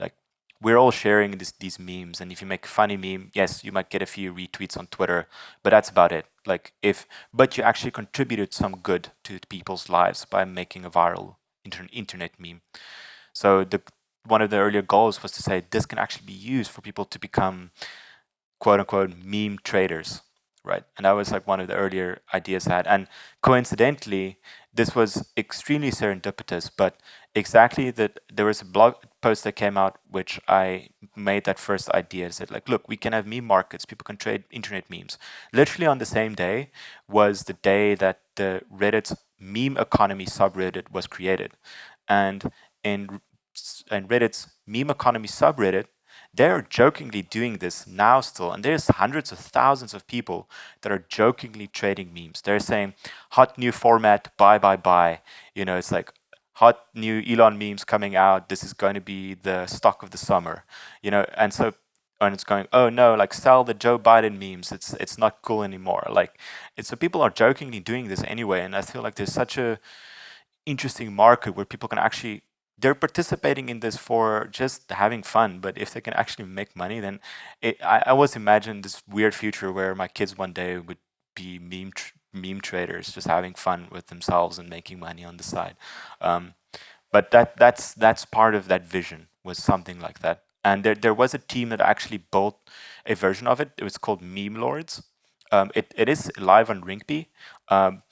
Speaker 3: Like we're all sharing this, these memes, and if you make a funny meme, yes, you might get a few retweets on Twitter, but that's about it. Like if, but you actually contributed some good to people's lives by making a viral inter internet meme. So the one of the earlier goals was to say this can actually be used for people to become quote unquote meme traders, right? And that was like one of the earlier ideas I had. And coincidentally, this was extremely serendipitous, but exactly that there was a blog post that came out which I made that first idea said like look we can have meme markets people can trade internet memes literally on the same day was the day that the Reddit's meme economy subreddit was created and in and Reddit's meme economy subreddit they're jokingly doing this now still and there's hundreds of thousands of people that are jokingly trading memes they're saying hot new format buy buy buy you know it's like hot new Elon memes coming out. This is going to be the stock of the summer, you know. And so, and it's going, oh no, like sell the Joe Biden memes. It's it's not cool anymore. Like, it's so people are jokingly doing this anyway. And I feel like there's such a interesting market where people can actually they're participating in this for just having fun. But if they can actually make money, then it, I, I always imagine this weird future where my kids one day would be meme meme traders just having fun with themselves and making money on the side. Um, but that that's that's part of that vision was something like that. And there there was a team that actually built a version of it. It was called Meme Lords. Um, it it is live on Rinkeby. Um,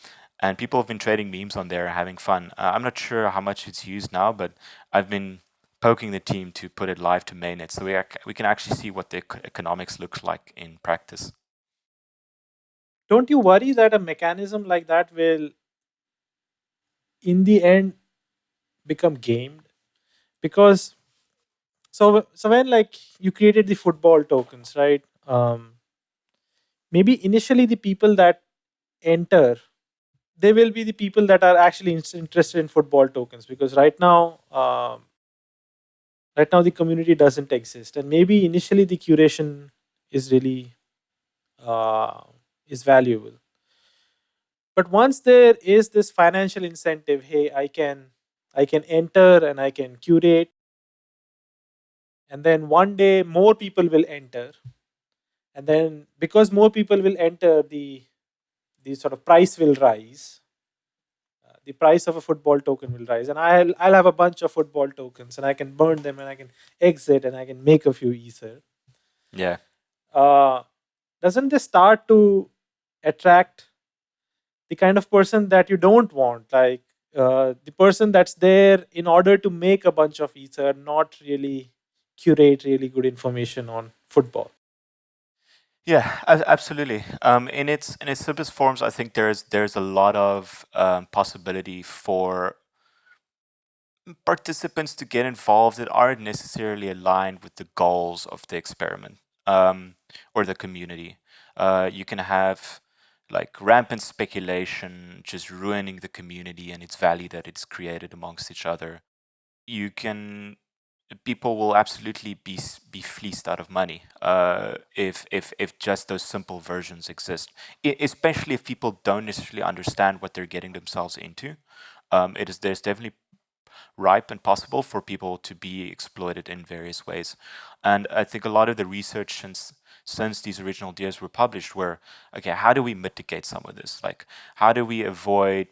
Speaker 3: and people have been trading memes on there, having fun. Uh, I'm not sure how much it's used now, but I've been poking the team to put it live to mainnet, so we we can actually see what the economics looks like in practice
Speaker 2: don't you worry that a mechanism like that will in the end become gamed because so so when like you created the football tokens right um maybe initially the people that enter they will be the people that are actually interested in football tokens because right now um, right now the community doesn't exist and maybe initially the curation is really uh, is valuable. But once there is this financial incentive, hey, I can I can enter and I can curate. And then one day more people will enter. And then because more people will enter, the the sort of price will rise. Uh, the price of a football token will rise. And I'll I'll have a bunch of football tokens and I can burn them and I can exit and I can make a few ether.
Speaker 3: Yeah.
Speaker 2: Uh, doesn't this start to attract the kind of person that you don't want like uh, the person that's there in order to make a bunch of ether not really curate really good information on football
Speaker 3: yeah absolutely um, in its in its simplest forms i think there's there's a lot of um, possibility for participants to get involved that aren't necessarily aligned with the goals of the experiment um, or the community uh, you can have like rampant speculation, just ruining the community and its value that it's created amongst each other. You can people will absolutely be be fleeced out of money uh, if if if just those simple versions exist. I, especially if people don't necessarily understand what they're getting themselves into. Um, it is there's definitely ripe and possible for people to be exploited in various ways. And I think a lot of the research since since these original ideas were published were, okay, how do we mitigate some of this? Like, how do we avoid,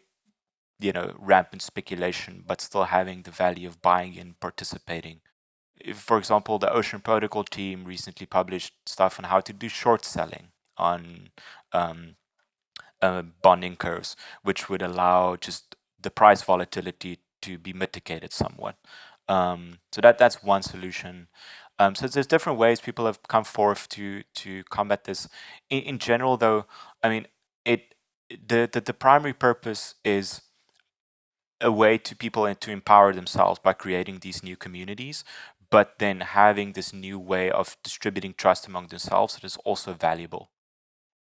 Speaker 3: you know, rampant speculation, but still having the value of buying and participating? If, for example, the Ocean Protocol team recently published stuff on how to do short selling on um, uh, bonding curves, which would allow just the price volatility to be mitigated somewhat. Um, so that that's one solution. Um, so there's different ways people have come forth to to combat this. In, in general, though, I mean, it the, the the primary purpose is a way to people and to empower themselves by creating these new communities, but then having this new way of distributing trust among themselves that is also valuable.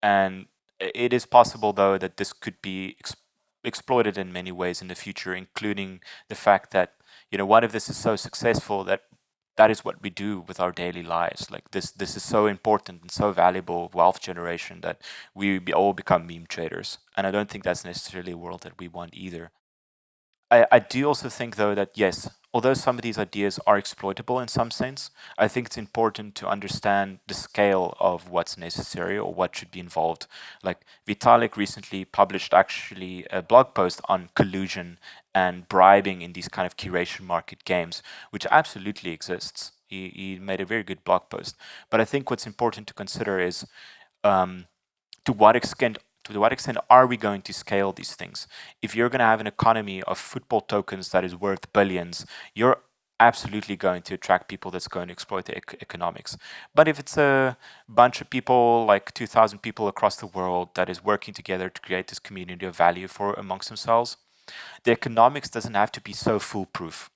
Speaker 3: And it is possible, though, that this could be ex exploited in many ways in the future, including the fact that, you know, what if this is so successful that that is what we do with our daily lives. Like this, this is so important and so valuable wealth generation that we all become meme traders. And I don't think that's necessarily a world that we want either. I, I do also think though that yes, although some of these ideas are exploitable in some sense, I think it's important to understand the scale of what's necessary or what should be involved. Like Vitalik recently published actually a blog post on collusion and bribing in these kind of curation market games, which absolutely exists. He, he made a very good blog post. But I think what's important to consider is um, to what extent to what extent are we going to scale these things? If you're going to have an economy of football tokens that is worth billions, you're absolutely going to attract people that's going to exploit the ec economics. But if it's a bunch of people, like 2,000 people across the world that is working together to create this community of value for amongst themselves, the economics doesn't have to be so foolproof.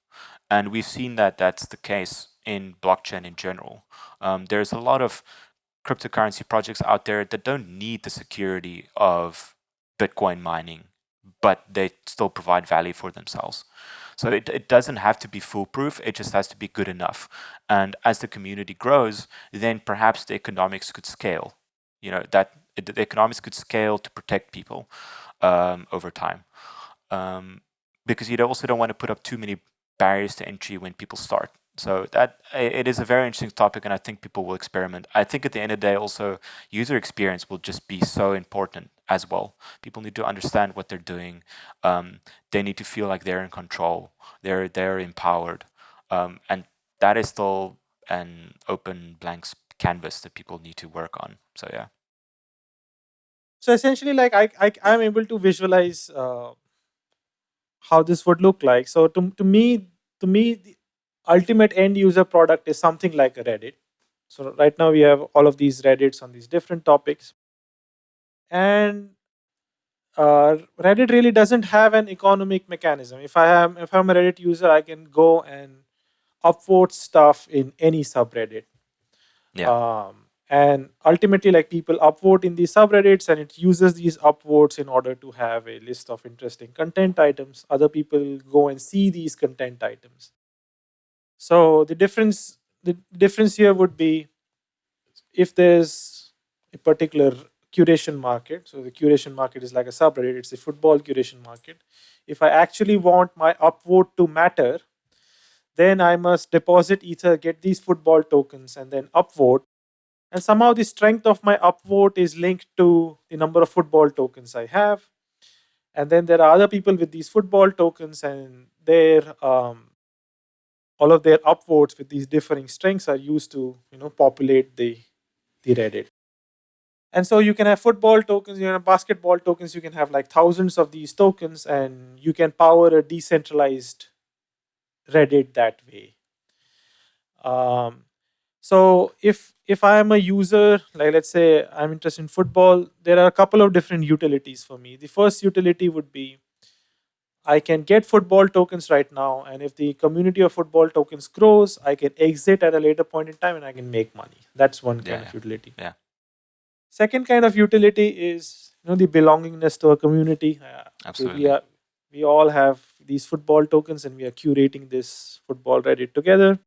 Speaker 3: And we've seen that that's the case in blockchain in general. Um, there's a lot of cryptocurrency projects out there that don't need the security of Bitcoin mining, but they still provide value for themselves. So it, it doesn't have to be foolproof, it just has to be good enough. And as the community grows, then perhaps the economics could scale. You know, that the economics could scale to protect people um, over time. Um, because you also don't want to put up too many barriers to entry when people start. So that it is a very interesting topic, and I think people will experiment. I think at the end of the day, also user experience will just be so important as well. People need to understand what they're doing. Um, they need to feel like they're in control. They're they're empowered, um, and that is still an open blank canvas that people need to work on. So yeah.
Speaker 2: So essentially, like I I I'm able to visualize uh, how this would look like. So to to me to me ultimate end user product is something like a Reddit. So right now we have all of these Reddits on these different topics. And uh, Reddit really doesn't have an economic mechanism. If I am if I'm a Reddit user, I can go and upvote stuff in any subreddit.
Speaker 3: Yeah.
Speaker 2: Um, and ultimately, like people upvote in these subreddits, and it uses these upvotes in order to have a list of interesting content items. Other people go and see these content items. So the difference, the difference here would be if there's a particular curation market. So the curation market is like a subreddit. It's a football curation market. If I actually want my upvote to matter, then I must deposit Ether, get these football tokens, and then upvote. And somehow the strength of my upvote is linked to the number of football tokens I have. And then there are other people with these football tokens, and their um, all of their upvotes with these differing strings are used to you know populate the the Reddit. And so you can have football tokens, you can have basketball tokens, you can have like thousands of these tokens, and you can power a decentralized Reddit that way. Um, so if if I am a user, like let's say I'm interested in football, there are a couple of different utilities for me. The first utility would be I can get football tokens right now, and if the community of football tokens grows, I can exit at a later point in time and I can make money. That's one kind
Speaker 3: Yeah,
Speaker 2: of utility.
Speaker 3: yeah.
Speaker 2: Second kind of utility is you know the belongingness to a community. Uh, so
Speaker 3: Absolutely.
Speaker 2: we are we all have these football tokens and we are curating this football Reddit together.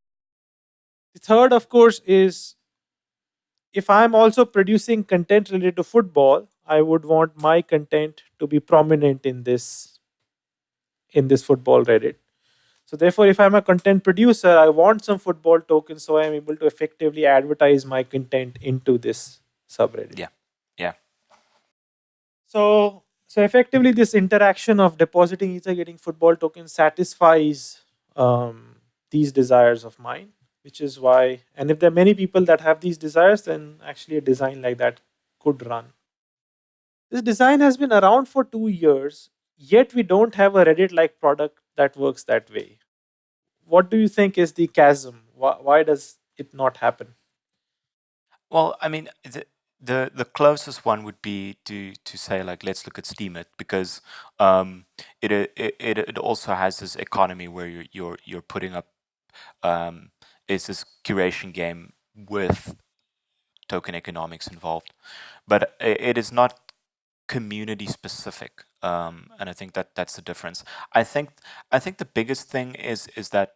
Speaker 2: The third, of course, is if I'm also producing content related to football, I would want my content to be prominent in this in this football Reddit. So therefore, if I'm a content producer, I want some football tokens so I'm able to effectively advertise my content into this subreddit.
Speaker 3: Yeah. Yeah.
Speaker 2: So so effectively, this interaction of depositing ether, getting football tokens satisfies um, these desires of mine, which is why. And if there are many people that have these desires, then actually a design like that could run. This design has been around for two years, yet we don't have a Reddit-like product that works that way. What do you think is the chasm? Why, why does it not happen?
Speaker 3: Well, I mean, the, the the closest one would be to to say like let's look at Steemit because um, it, it it also has this economy where you're you're you're putting up um, it's this curation game with token economics involved, but it is not community specific, um, and I think that that's the difference. I think I think the biggest thing is is that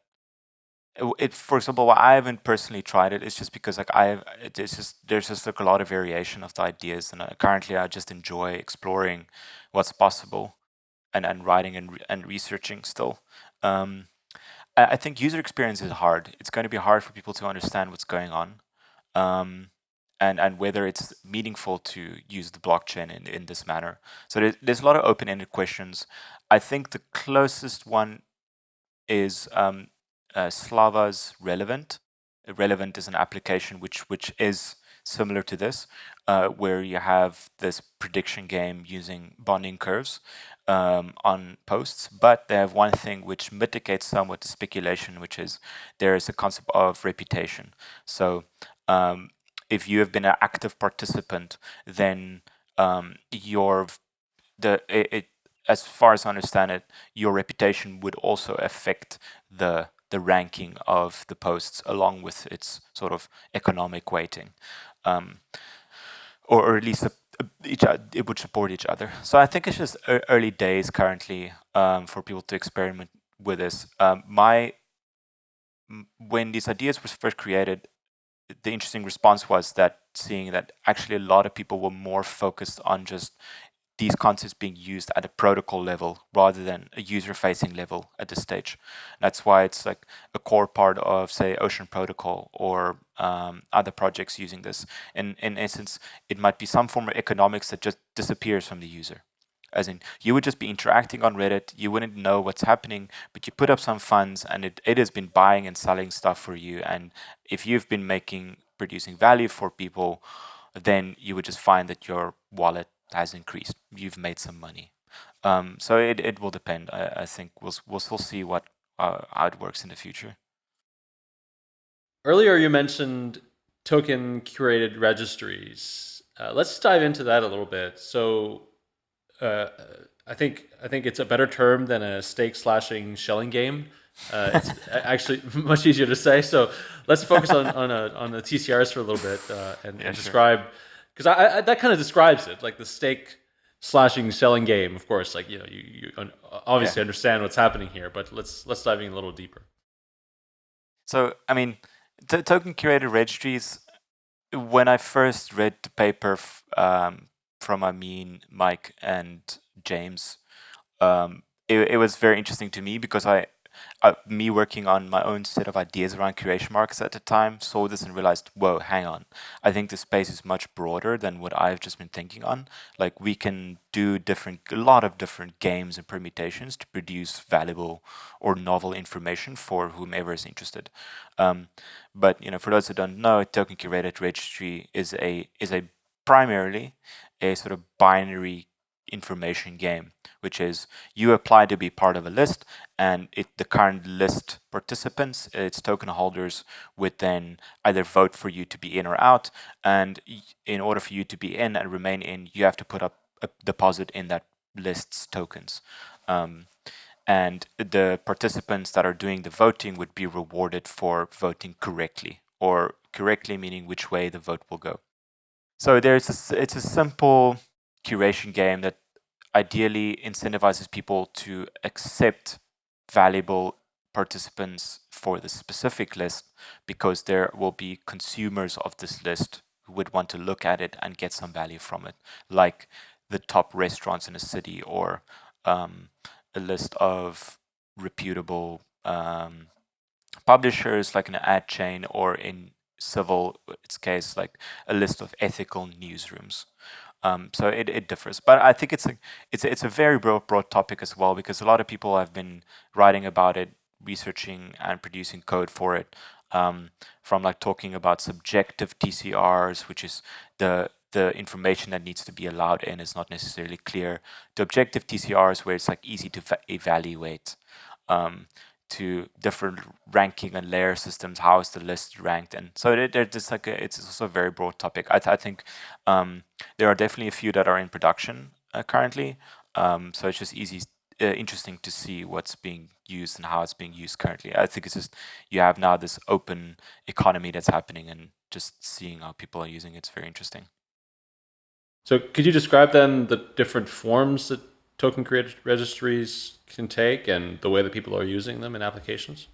Speaker 3: it, it- for example why i haven't personally tried it it is just because like i it- it's just there's just like a lot of variation of the ideas and uh, currently i just enjoy exploring what's possible and and writing and, and researching still um I think user experience is hard. It's going to be hard for people to understand what's going on. Um, and, and whether it's meaningful to use the blockchain in, in this manner. So there's, there's a lot of open-ended questions. I think the closest one is um, uh, Slava's Relevant. Relevant is an application which which is similar to this, uh, where you have this prediction game using bonding curves um, on posts, but they have one thing which mitigates somewhat the speculation, which is there is a concept of reputation. So um, if you have been an active participant, then um, your the it, it, as far as I understand it, your reputation would also affect the the ranking of the posts along with its sort of economic weighting, um, or, or, at least a, a, each it would support each other. So I think it's just early days currently um, for people to experiment with this. Um, my when these ideas were first created, the interesting response was that seeing that actually a lot of people were more focused on just these concepts being used at a protocol level rather than a user-facing level at this stage. That's why it's like a core part of, say, Ocean Protocol or um, other projects using this. And in essence, it might be some form of economics that just disappears from the user. As in, you would just be interacting on Reddit, you wouldn't know what's happening, but you put up some funds and it, it has been buying and selling stuff for you. And if you've been making, producing value for people, then you would just find that your wallet has increased. You've made some money. Um, so it, it will depend. I, I think we'll, we'll still see what uh, how it works in the future.
Speaker 1: Earlier you mentioned token curated registries. Uh, let's dive into that a little bit. So uh, I think I think it's a better term than a stake slashing Schelling game. Uh, it's actually much easier to say. So let's focus on on, a, on the TCRs for a little bit uh, and, yeah, and describe because I, I, that kind of describes it, like the stake slashing Schelling game. Of course, like you know, you, you obviously yeah. understand what's happening here, but let's let's dive in a little deeper.
Speaker 3: So, I mean, token curated registries. When I first read the paper um, from Amin, Mike, and James, um, it, it was very interesting to me because I me working on my own set of ideas around curation markets at the time, saw this and realized, whoa, hang on. I think the space is much broader than what I've just been thinking on. Like we can do different, a lot of different games and permutations to produce valuable or novel information for whomever is interested. Um, but you know, for those who don't know, token curated registry is a is a primarily a sort of binary information game, which is you apply to be part of a list and it, the current list participants, its token holders would then either vote for you to be in or out. And in order for you to be in and remain in, you have to put up a deposit in that list's tokens. Um, and the participants that are doing the voting would be rewarded for voting correctly or correctly meaning which way the vote will go. So there's a, it's a simple curation game that ideally incentivizes people to accept valuable participants for the specific list because there will be consumers of this list who would want to look at it and get some value from it, like the top restaurants in a city or um, a list of reputable um, publishers like an adChain or in civil its case like a list of ethical newsrooms um, so it, it differs, but I think it's a it's a, it's a very broad broad topic as well because a lot of people have been writing about it, researching and producing code for it. Um, from like talking about subjective TCRs, which is the the information that needs to be allowed in is not necessarily clear. The objective TCRs where it's like easy to evaluate. Um, to different ranking and layer systems. How is the list ranked? And so there's just like a, it's also a very broad topic. I, th I think um, there are definitely a few that are in production uh, currently. Um, so it's just easy, uh, interesting to see what's being used and how it's being used currently. I think it's just you have now this open economy that's happening, and just seeing how people are using it's very interesting.
Speaker 1: So could you describe then the different forms that token registries can take and the way that people are using them in applications?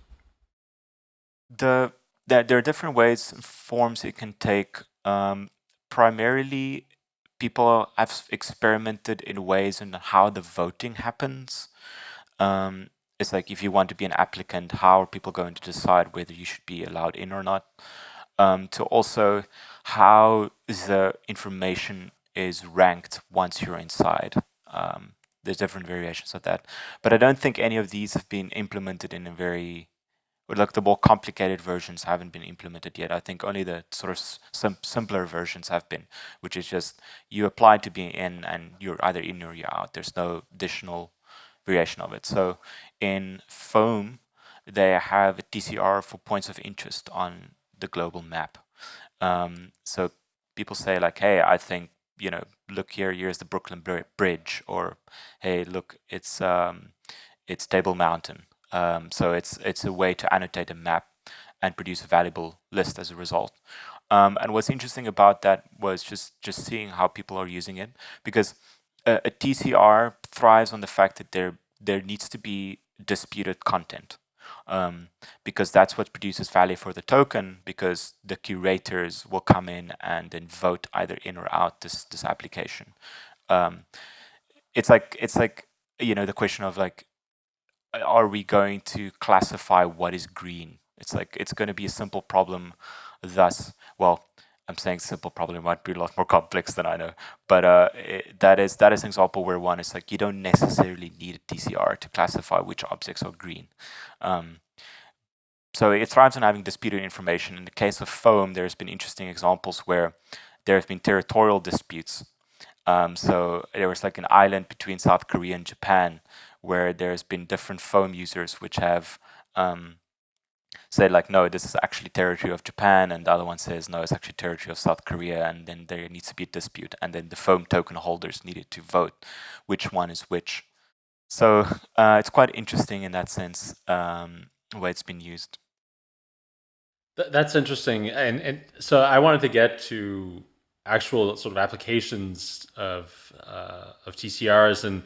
Speaker 3: The there, there are different ways and forms it can take. Um, primarily, people have experimented in ways in how the voting happens. Um, it's like if you want to be an applicant, how are people going to decide whether you should be allowed in or not? Um, to also how the information is ranked once you're inside. Um, there's different variations of that, but I don't think any of these have been implemented in a very like the more complicated versions haven't been implemented yet. I think only the sort of sim simpler versions have been, which is just you apply to be in and you're either in or you're out. There's no additional variation of it. So in Foam, they have a TCR for points of interest on the global map. Um, so people say like, hey, I think, you know, look here, here's the Brooklyn Bridge, or hey, look, it's um, it's Table Mountain um, so it's it's a way to annotate a map and produce a valuable list as a result. Um, and what's interesting about that was just just seeing how people are using it because a, a TCR thrives on the fact that there there needs to be disputed content. Um, because that's what produces value for the token because the curators will come in and then vote either in or out this this application. Um, it's like it's like you know the question of like are we going to classify what is green? It's like it's going to be a simple problem. Thus, well, I'm saying simple probably might be a lot more complex than I know, but uh, it, that is that is an example where one is like you don't necessarily need a TCR to classify which objects are green. Um, so it thrives on having disputed information. In the case of foam, there's been interesting examples where there have been territorial disputes. Um, so there was like an island between South Korea and Japan where there's been different foam users which have um, said like, no, this is actually territory of Japan, and the other one says, no, it's actually territory of South Korea, and then there needs to be a dispute, and then the foam token holders needed to vote which one is which. So uh, it's quite interesting in that sense, um, where it's been used.
Speaker 1: That's interesting, and and so I wanted to get to actual sort of applications of uh, of TCRs and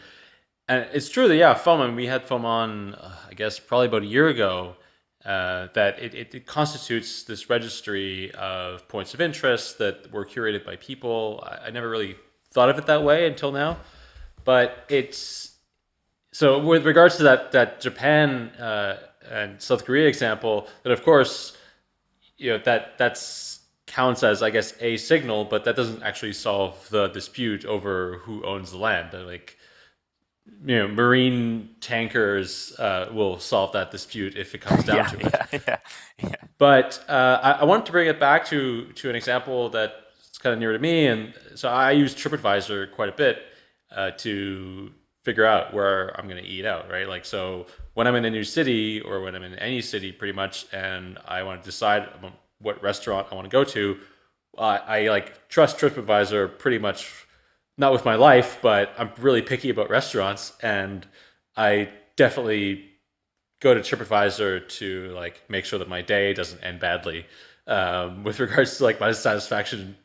Speaker 1: and it's true that yeah, foam. I mean, we had foam on, uh, I guess, probably about a year ago. Uh, that it, it, it, constitutes this registry of points of interest that were curated by people. I, I, never really thought of it that way until now, but it's so with regards to that that Japan uh, and South Korea example. That of course, you know that that's counts as I guess a signal, but that doesn't actually solve the dispute over who owns the land. Like you know, marine tankers uh, will solve that dispute if it comes down
Speaker 3: yeah,
Speaker 1: to it.
Speaker 3: Yeah, yeah, yeah.
Speaker 1: But uh, I, I wanted to bring it back to to an example that's kind of near to me, and so I use TripAdvisor quite a bit uh, to figure out where I'm going to eat out, right? Like, so when I'm in a new city or when I'm in any city, pretty much, and I want to decide what restaurant I want to go to, I, I like trust TripAdvisor pretty much not with my life, but I'm really picky about restaurants, and I definitely go to TripAdvisor to like make sure that my day doesn't end badly um, with regards to like my satisfaction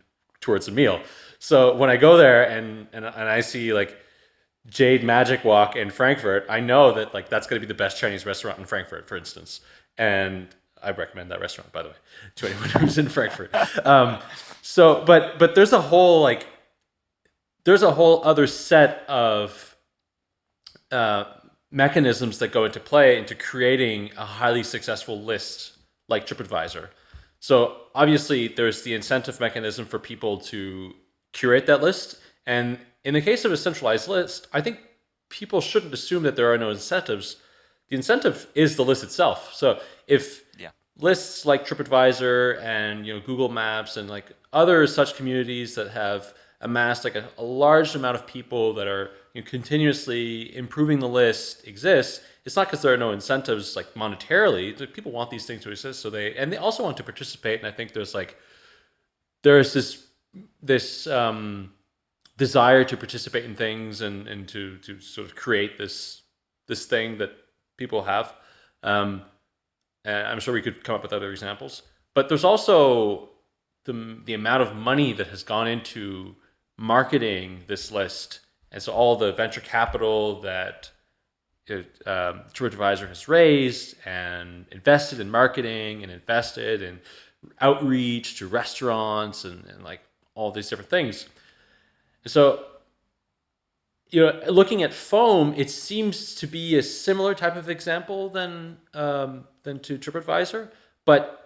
Speaker 1: towards a meal. So when I go there and and, and I see like Jade Magic Walk in Frankfurt, I know that like that's going to be the best Chinese restaurant in Frankfurt, for instance, and I recommend that restaurant by the way to anyone who's in Frankfurt. Um, so, but but there's a whole like there's a whole other set of uh, mechanisms that go into play into creating a highly successful list like TripAdvisor. So obviously there's the incentive mechanism for people to curate that list. And in the case of a centralized list, I think people shouldn't assume that there are no incentives. The incentive is the list itself. So if yeah. lists like TripAdvisor and you know Google Maps and like other such communities that have amassed like a, a large amount of people that are you know, continuously improving the list exists, it's not because there are no incentives like monetarily. People want these things to exist, so they and they also want to participate. And I think there's like there's this this um, desire to participate in things and and to to sort of create this this thing that people have. Um, and I'm sure we could come up with other examples, but there's also the the amount of money that has gone into marketing this list. And so all the venture capital that it, um, TripAdvisor has raised and invested in marketing and invested in outreach to restaurants and, and like all these different things. So you know, looking at foam, it seems to be a similar type of example than um, than to TripAdvisor, but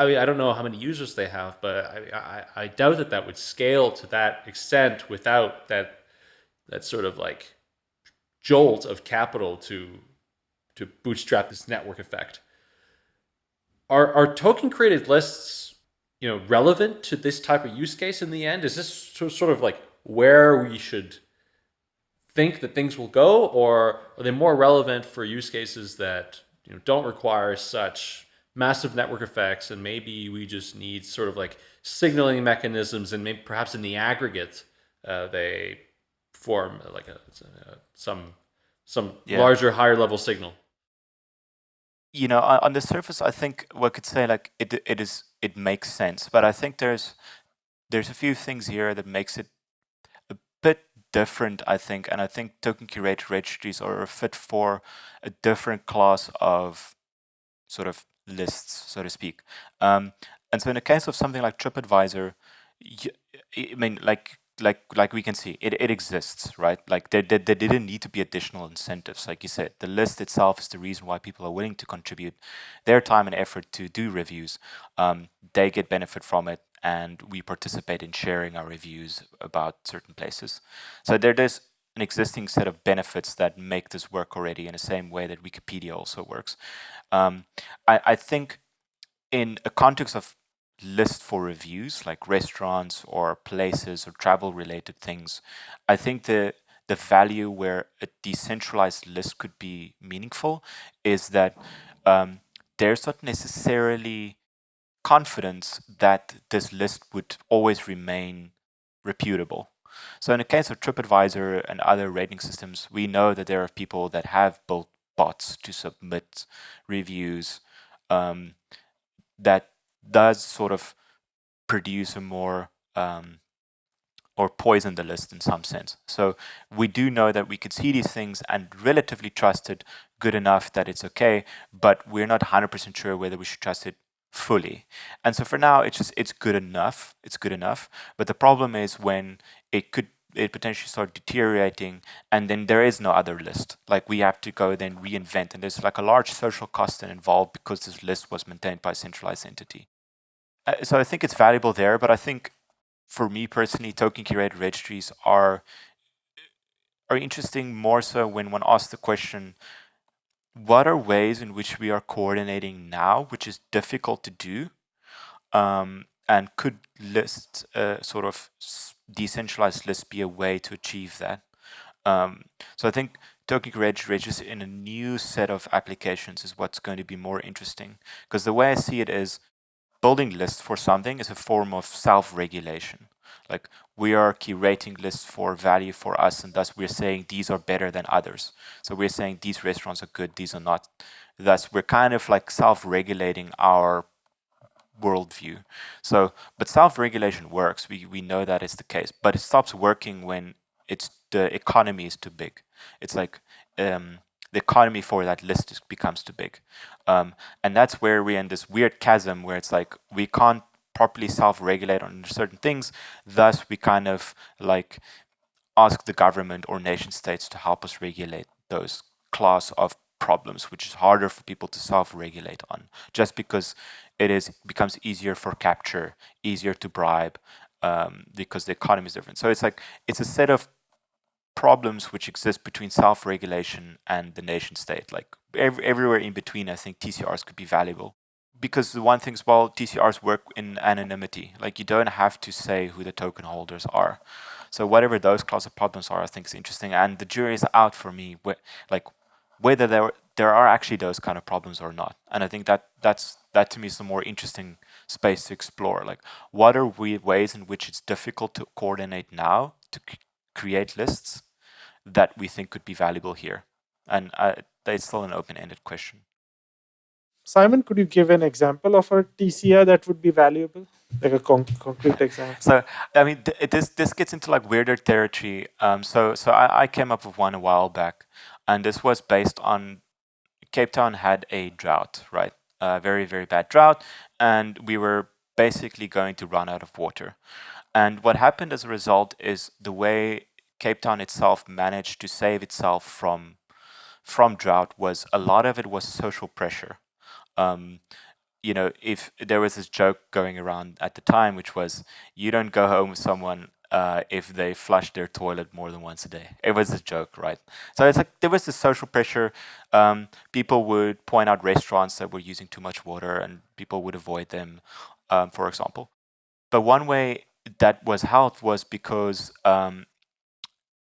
Speaker 1: I mean, I don't know how many users they have, but I, I, I doubt that that would scale to that extent without that that sort of like jolt of capital to to bootstrap this network effect. Are are token curated lists, you know, relevant to this type of use case in the end? Is this sort of like where we should think that things will go, or are they more relevant for use cases that you know don't require such massive network effects, and maybe we just need sort of like signaling mechanisms, and maybe perhaps in the aggregate uh, they form like a, a some some yeah. larger, higher level signal.
Speaker 3: You know, on the surface, I think one could say like it it is it makes sense, but I think there's there's a few things here that makes it a bit different, I think, and I think token curated registries are a fit for a different class of sort of lists, so to speak. Um, and so in the case of something like TripAdvisor, I mean, like like like we can see, it, it exists, right? Like there, there, there didn't need to be additional incentives. Like you said, the list itself is the reason why people are willing to contribute their time and effort to do reviews. Um, they get benefit from it and we participate in sharing our reviews about certain places. So there, there's an existing set of benefits that make this work already in the same way that Wikipedia also works. Um, I, I think in a context of list for reviews like restaurants or places or travel related things, I think the the value where a decentralized list could be meaningful is that um, there's not necessarily confidence that this list would always remain reputable. So in the case of TripAdvisor and other rating systems, we know that there are people that have built bots to submit reviews um, that does sort of produce a more um, or poison the list in some sense. So we do know that we could see these things and relatively trust it good enough that it's okay, but we're not 100% sure whether we should trust it fully. And so for now, it's just it's good enough. It's good enough. But the problem is when it could it potentially start deteriorating and then there is no other list like we have to go then reinvent and there's like a large social cost involved because this list was maintained by a centralized entity uh, so i think it's valuable there but i think for me personally token curated registries are are interesting more so when one asks the question what are ways in which we are coordinating now which is difficult to do um, and could list uh, sort of decentralized lists be a way to achieve that? Um, so I think token reg registers in a new set of applications is what's going to be more interesting. Because the way I see it is building lists for something is a form of self-regulation. Like we are curating lists for value for us and thus we're saying these are better than others. So we're saying these restaurants are good, these are not. Thus we're kind of like self-regulating our worldview. So, but self-regulation works. We we know that is the case, but it stops working when it's the economy is too big. It's like um, the economy for that list is, becomes too big, um, and that's where we're in this weird chasm where it's like we can't properly self-regulate on certain things. Thus, we kind of like ask the government or nation states to help us regulate those class of problems, which is harder for people to self-regulate on, just because it is becomes easier for capture, easier to bribe, um, because the economy is different. So it's like it's a set of problems which exist between self-regulation and the nation state. Like every, everywhere in between, I think TCRs could be valuable. Because the one thing is, well, TCRs work in anonymity. Like you don't have to say who the token holders are. So whatever those class of problems are, I think is interesting. And the jury is out for me, like whether there there are actually those kind of problems or not. And I think that that's that to me is the more interesting space to explore. Like, what are we ways in which it's difficult to coordinate now to create lists that we think could be valuable here? And uh, it's still an open-ended question.
Speaker 2: Simon, could you give an example of a TCR that would be valuable? Like a con concrete example.
Speaker 3: So, I mean, th this this gets into like weirder territory. Um, so, so I, I came up with one a while back, and this was based on Cape Town had a drought, right? A very, very bad drought, and we were basically going to run out of water. And what happened as a result is the way Cape Town itself managed to save itself from from drought was a lot of it was social pressure. Um, you know, if there was this joke going around at the time, which was, you don't go home with someone uh, if they flush their toilet more than once a day. It was a joke, right? So it's like there was this social pressure. Um, people would point out restaurants that were using too much water and people would avoid them, um, for example. But one way that was helped was because um,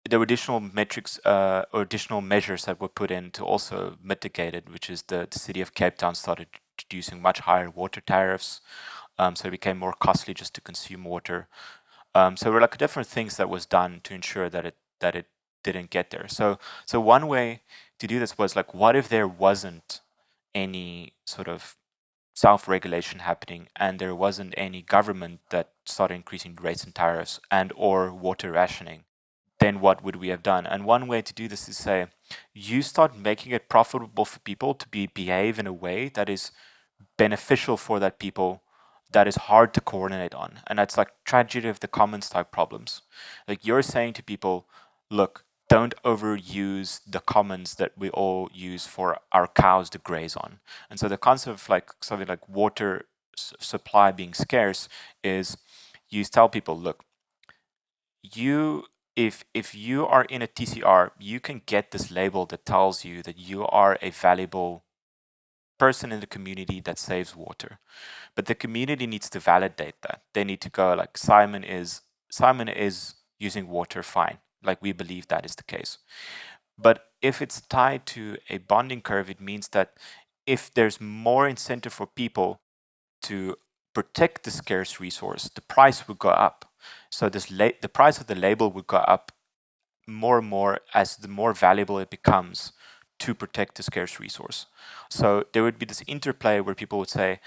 Speaker 3: there were additional metrics uh, or additional measures that were put in to also mitigate it, which is the, the city of Cape Town started introducing much higher water tariffs. Um, so it became more costly just to consume water. Um, so there were like different things that was done to ensure that it that it didn't get there. So so one way to do this was like, what if there wasn't any sort of self-regulation happening and there wasn't any government that started increasing rates and tariffs and or water rationing? Then what would we have done? And one way to do this is say, you start making it profitable for people to be behave in a way that is beneficial for that people that is hard to coordinate on. And that's like tragedy of the commons type problems. Like you're saying to people, look, don't overuse the commons that we all use for our cows to graze on. And so the concept of like something like water supply being scarce is you tell people, look, you if if you are in a TCR, you can get this label that tells you that you are a valuable person in the community that saves water. But the community needs to validate that. They need to go like Simon is Simon is using water fine. Like we believe that is the case. But if it's tied to a bonding curve, it means that if there's more incentive for people to protect the scarce resource, the price would go up. So this the price of the label would go up more and more as the more valuable it becomes to protect the scarce resource. So there would be this interplay where people would say,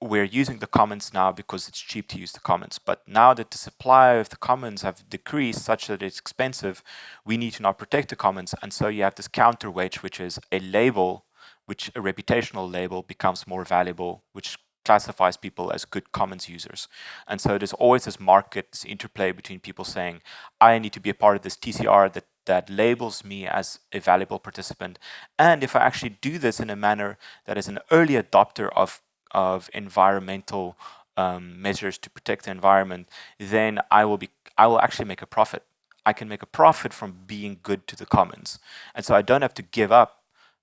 Speaker 3: we're using the commons now because it's cheap to use the commons. But now that the supply of the commons have decreased such that it's expensive, we need to now protect the commons. And so you have this counterweight, which is a label, which a reputational label becomes more valuable, which classifies people as good commons users. And so there's always this market, this interplay between people saying, I need to be a part of this TCR that, that labels me as a valuable participant. And if I actually do this in a manner that is an early adopter of, of environmental um, measures to protect the environment, then I will be I will actually make a profit. I can make a profit from being good to the commons. And so I don't have to give up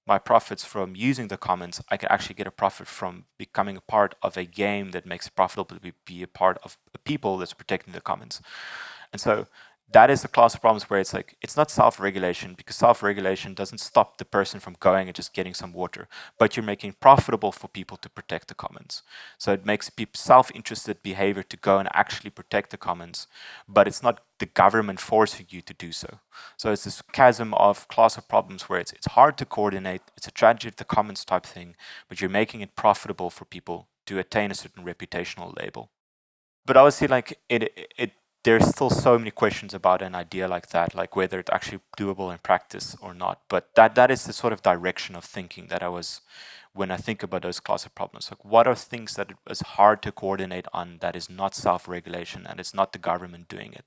Speaker 3: my profits from using the commons, I can actually get a profit from becoming a part of a game that makes it profitable to be a part of a people that's protecting the commons. And so that is the class of problems where it's like, it's not self-regulation because self-regulation doesn't stop the person from going and just getting some water, but you're making profitable for people to protect the commons. So it makes people self-interested behavior to go and actually protect the commons, but it's not the government forcing you to do so. So it's this chasm of class of problems where it's, it's hard to coordinate, it's a tragedy of the commons type thing, but you're making it profitable for people to attain a certain reputational label. But obviously, like it, it there's still so many questions about an idea like that, like whether it's actually doable in practice or not. But that that is the sort of direction of thinking that I was when I think about those class of problems. Like what are things that is hard to coordinate on that is not self-regulation and it's not the government doing it.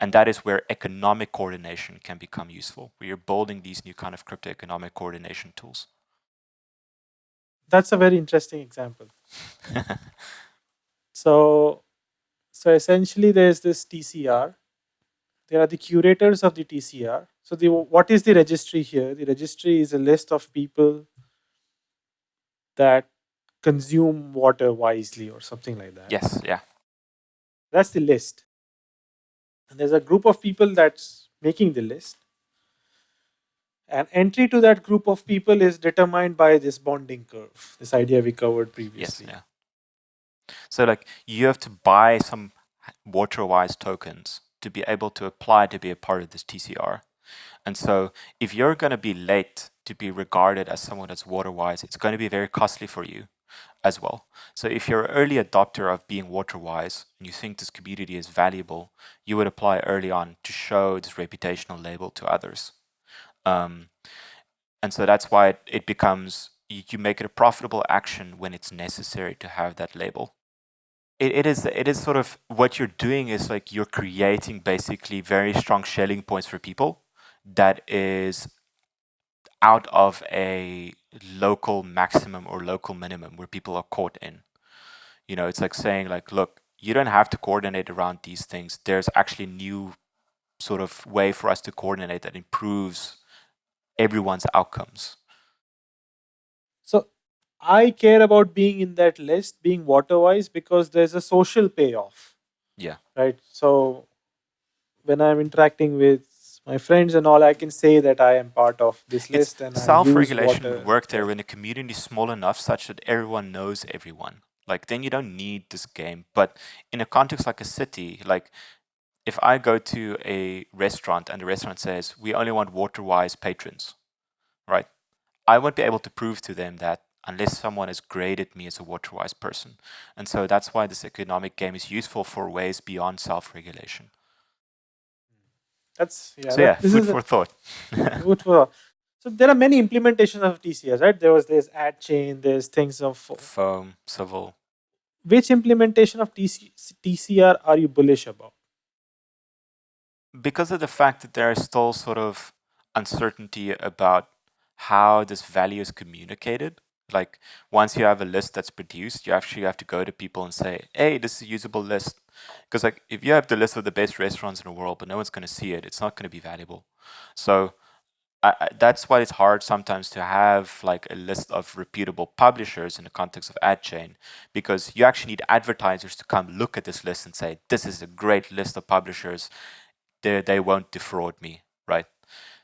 Speaker 3: And that is where economic coordination can become useful, where you're building these new kind of crypto economic coordination tools.
Speaker 2: That's a very interesting example. so so essentially, there is this TCR. There are the curators of the TCR. So the what is the registry here? The registry is a list of people that consume water wisely or something like that.
Speaker 3: Yes, yeah.
Speaker 2: That's the list. And there's a group of people that's making the list. And entry to that group of people is determined by this bonding curve, this idea we covered previously.
Speaker 3: Yes, yeah. So like you have to buy some WaterWise tokens to be able to apply to be a part of this TCR. And so if you're going to be late to be regarded as someone that's WaterWise, it's going to be very costly for you as well. So if you're an early adopter of being WaterWise and you think this community is valuable, you would apply early on to show this reputational label to others. Um, and so that's why it, it becomes, you make it a profitable action when it's necessary to have that label it, it is it is sort of what you're doing is like you're creating basically very strong Schelling points for people that is out of a local maximum or local minimum where people are caught in. You know, it's like saying like, look, you don't have to coordinate around these things. There's actually a new sort of way for us to coordinate that improves everyone's outcomes.
Speaker 2: So I care about being in that list, being waterwise, because there's a social payoff.
Speaker 3: Yeah.
Speaker 2: Right. So when I'm interacting with my friends and all, I can say that I am part of this
Speaker 3: It's
Speaker 2: list and
Speaker 3: self-regulation would work there when the community is small enough such that everyone knows everyone. Like then you don't need this game. But in a context like a city, like if I go to a restaurant and the restaurant says we only want water-wise patrons, right? I won't be able to prove to them that unless someone has graded me as a water-wise person. And so that's why this economic game is useful for ways beyond self-regulation.
Speaker 2: That's yeah.
Speaker 3: so
Speaker 2: that-
Speaker 3: yeah,
Speaker 2: this
Speaker 3: food
Speaker 2: is a-
Speaker 3: for thought.
Speaker 2: Good for so there are many implementations of TCS, right? There was this adChain, there's things of
Speaker 3: Foam, civil.
Speaker 2: which implementation of TC, TCR are you bullish about?
Speaker 3: because of the fact that there is still sort of uncertainty about how this value is communicated, like once you have a list that's produced, you actually have to go to people and say, hey, this is a usable list. Because like if you have the list of the best restaurants in the world, but no one's going to see it, it's not going to be valuable. So I, I, that's why it's hard sometimes to have like a list of reputable publishers in the context of adChain, because you actually need advertisers to come look at this list and say, this is a great list of publishers they, they won't defraud me, right?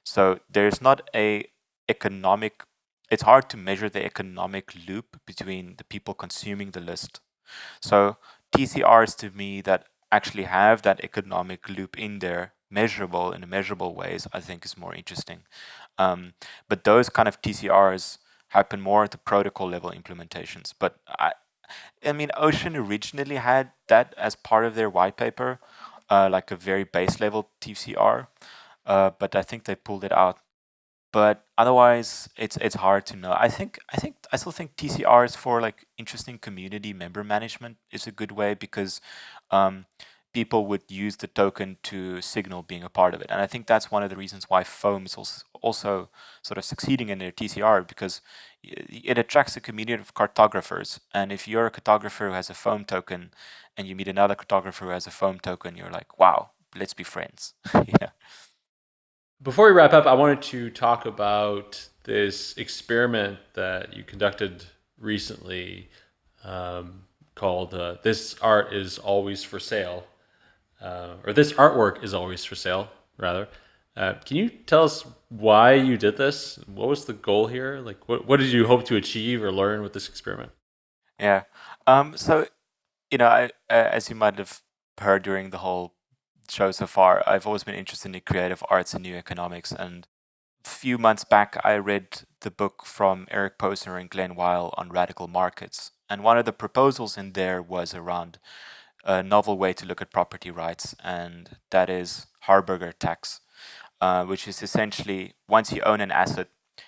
Speaker 3: So there's not a economic, it's hard to measure the economic loop between the people consuming the list. So TCRs to me that actually have that economic loop in there, measurable in measurable ways, I think is more interesting. Um, but those kind of TCRs happen more at the protocol level implementations. But I, I mean, Ocean originally had that as part of their white paper, uh, like a very base level TCR, uh, but I think they pulled it out. But otherwise, it's it's hard to know. I think I think I still think TCRs for like interesting community member management is a good way because um, people would use the token to signal being a part of it, and I think that's one of the reasons why Foam is also also sort of succeeding in their TCR because it attracts a community of cartographers. And if you're a cartographer who has a foam token and you meet another cartographer who has a foam token, you're like, wow, let's be friends. yeah.
Speaker 1: Before we wrap up, I wanted to talk about this experiment that you conducted recently um, called uh, This Art is Always for Sale, uh, or This Artwork is Always for Sale, rather. Uh, can you tell us why you did this? What was the goal here? Like, what, what did you hope to achieve or learn with this experiment?
Speaker 3: Yeah. Um, so, you know, I, as you might have heard during the whole show so far, I've always been interested in creative arts and new economics. And a few months back, I read the book from Eric Posner and Glen Weyl on radical markets. And one of the proposals in there was around a novel way to look at property rights, and that is Harberger tax. Uh, which is essentially once you own an asset,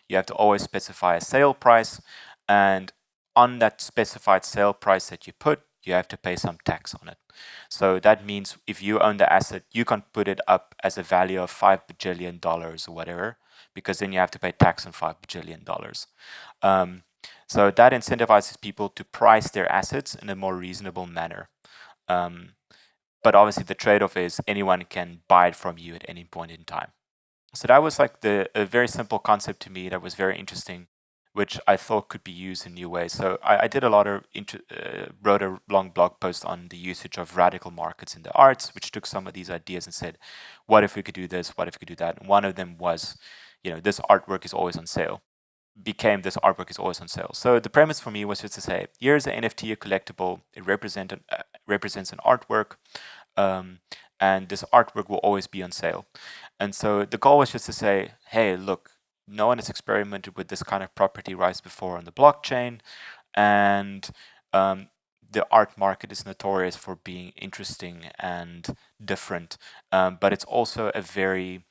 Speaker 3: you have to always specify a sale price. And on that specified sale price that you put, you have to pay some tax on it. So that means if you own the asset, you can put it up as a value of five bajillion dollars or whatever, because then you have to pay tax on five bajillion dollars. Um, so that incentivizes people to price their assets in a more reasonable manner. Um, but obviously the trade-off is anyone can buy it from you at any point in time. So that was like the a very simple concept to me that was very interesting, which I thought could be used in new ways. So I, I did a lot of uh, wrote a long blog post on the usage of radical markets in the arts, which took some of these ideas and said, what if we could do this? What if we could do that? And one of them was, you know, this artwork is always on sale. Became this artwork is always on sale. So the premise for me was just to say, here's an NFT, a collectible. It represent uh, represents an artwork. Um, and this artwork will always be on sale. And so the goal was just to say, hey, look, no one has experimented with this kind of property rights before on the blockchain, and um, the art market is notorious for being interesting and different, um, but it's also a very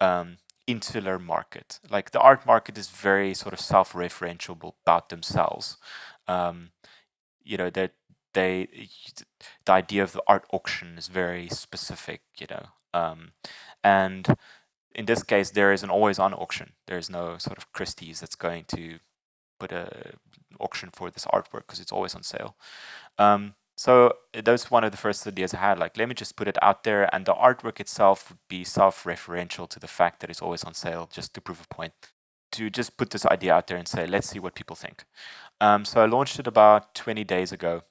Speaker 3: um, insular market. Like the art market is very sort of self-referential about themselves. Um, you know, that they the idea of the art auction is very specific, you know, um, and in this case there is an always on auction. There is no sort of Christie's that's going to put a auction for this artwork because it's always on sale. Um, so that's one of the first ideas I had. Like, let me just put it out there, and the artwork itself would be self-referential to the fact that it's always on sale, just to prove a point. To just put this idea out there and say, let's see what people think. Um, so I launched it about 20 days ago,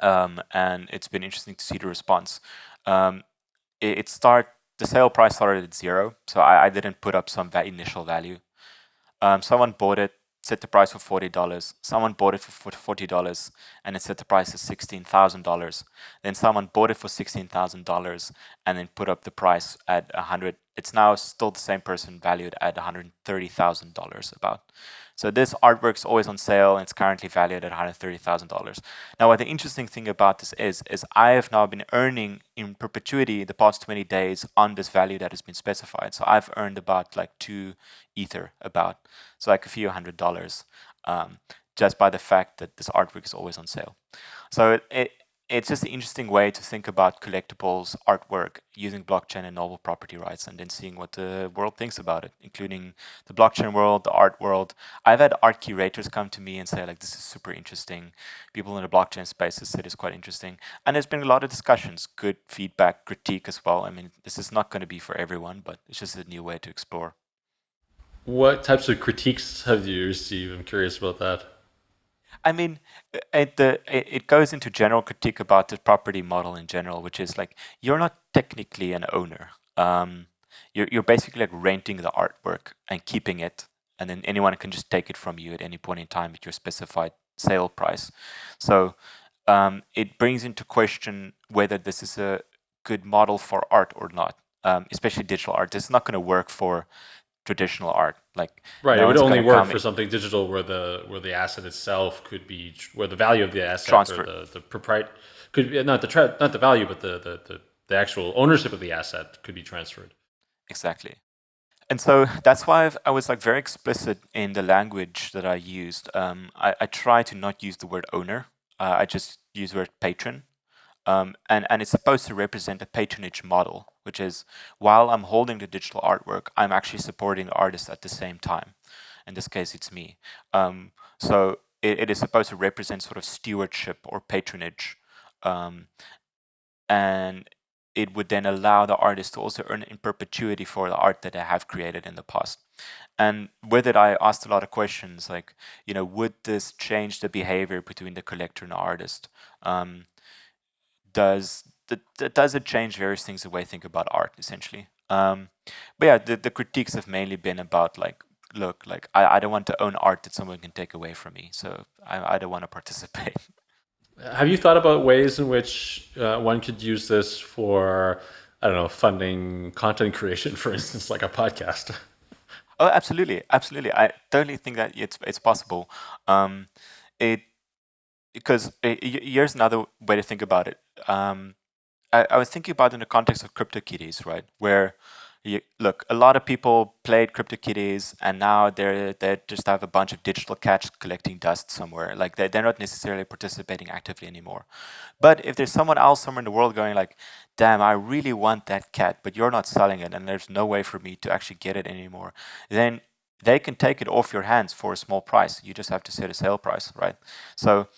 Speaker 3: um, and it's been interesting to see the response. Um, it, it start the sale price started at zero, so I, I didn't put up some initial value. Um, someone bought it set the price for $40. Someone bought it for $40 and it set the price at $16,000. Then someone bought it for $16,000 and then put up the price at 100. It's now still the same person valued at $130,000 about. So this artwork is always on sale and it's currently valued at $130,000. Now what the interesting thing about this is, is I have now been earning in perpetuity the past 20 days on this value that has been specified. So I've earned about like two ether about, so like a few hundred dollars um, just by the fact that this artwork is always on sale. So it, it, it's just an interesting way to think about collectibles, artwork, using blockchain and novel property rights, and then seeing what the world thinks about it, including the blockchain world, the art world. I've had art curators come to me and say, like, this is super interesting. People in the blockchain space have said it's quite interesting. And there's been a lot of discussions, good feedback, critique as well. I mean, this is not going to be for everyone, but it's just a new way to explore.
Speaker 1: What types of critiques have you received? I'm curious about that.
Speaker 3: I mean, it, the, it goes into general critique about the property model in general, which is like, you're not technically an owner. Um, you're, you're basically like renting the artwork and keeping it, and then anyone can just take it from you at any point in time at your specified sale price. So um, it brings into question whether this is a good model for art or not, um, especially digital art. Is not going to work for traditional art. Like
Speaker 1: right, no it would only work for something digital where the where the asset itself could be where the value of the asset Transfer. or the the propriet could be not the not the value but the, the the the actual ownership of the asset could be transferred.
Speaker 3: Exactly. And so that's why I've, i was like very explicit in the language that I used. Um, I, I try to not use the word owner. Uh, I just use the word patron um, and, and it's supposed to represent a patronage model, which is while I'm holding the digital artwork, I'm actually supporting the artist at the same time. In this case, it's me. Um, so it, it is supposed to represent sort of stewardship or patronage. Um, and it would then allow the artist to also earn in perpetuity for the art that they have created in the past. And with it, I asked a lot of questions like, you know, would this change the behavior between the collector and the artist? Um, does that does it change various things the way I think about art essentially. Um, but yeah, the, the critiques have mainly been about like, look, like I, I don't want to own art that someone can take away from me, so I, I don't want to participate.
Speaker 1: Have you thought about ways in which uh, one could use this for, I don't know, funding content creation, for instance, like a podcast?
Speaker 3: Oh, absolutely, absolutely. I totally think that it's it's possible. Um, it because uh, here's another way to think about it. Um, I, I, was thinking about in the context of CryptoKitties, right? Where you, look, a lot of people played CryptoKitties, and now they're they just have a bunch of digital cats collecting dust somewhere. Like they they're not necessarily participating actively anymore. But if there's someone else somewhere in the world going like, "Damn, I really want that cat, but you're not selling it, and there's no way for me to actually get it anymore," then they can take it off your hands for a small price. You just have to set a sale price, right? So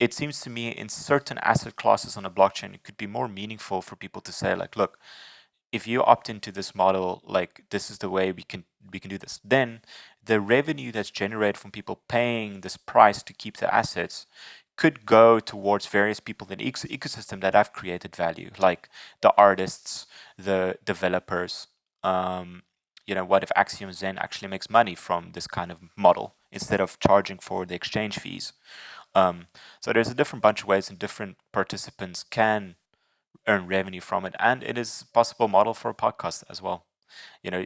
Speaker 3: it seems to me in certain asset classes on a blockchain, it could be more meaningful for people to say like, look, if you opt into this model, like this is the way we can we can do this. Then the revenue that's generated from people paying this price to keep the assets could go towards various people in the ecosystem that have created value, like the artists, the developers. Um, you know, what if Axiom Zen actually makes money from this kind of model instead of charging for the exchange fees? Um, so there's a different bunch of ways and different participants can earn revenue from it. And it is a possible model for a podcast as well. You know,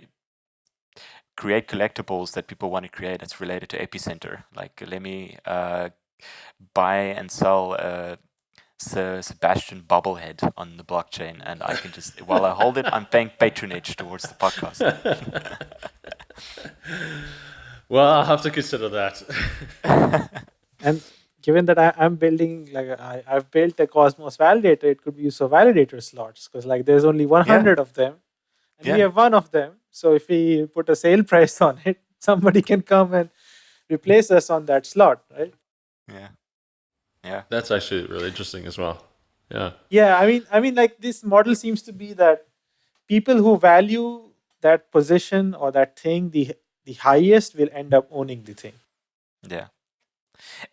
Speaker 3: create collectibles that people want to create that's related to Epicenter. Like let me uh, buy and sell a Sebastian bobblehead on the blockchain and I can just, while I hold it, I'm paying patronage towards the podcast.
Speaker 1: well, I'll have to consider that.
Speaker 2: and given that I, am building like I, I've built a Cosmos validator, it could be used for validator slots because like there's only 100 yeah. of them, and yeah. we have one of them. So if we put a sale price on it, somebody can come and replace us on that slot, right?
Speaker 3: Yeah, yeah.
Speaker 1: That's actually really interesting as well. Yeah.
Speaker 2: Yeah, I mean, I mean, like this model seems to be that people who value that position or that thing the the highest will end up owning the thing.
Speaker 3: Yeah.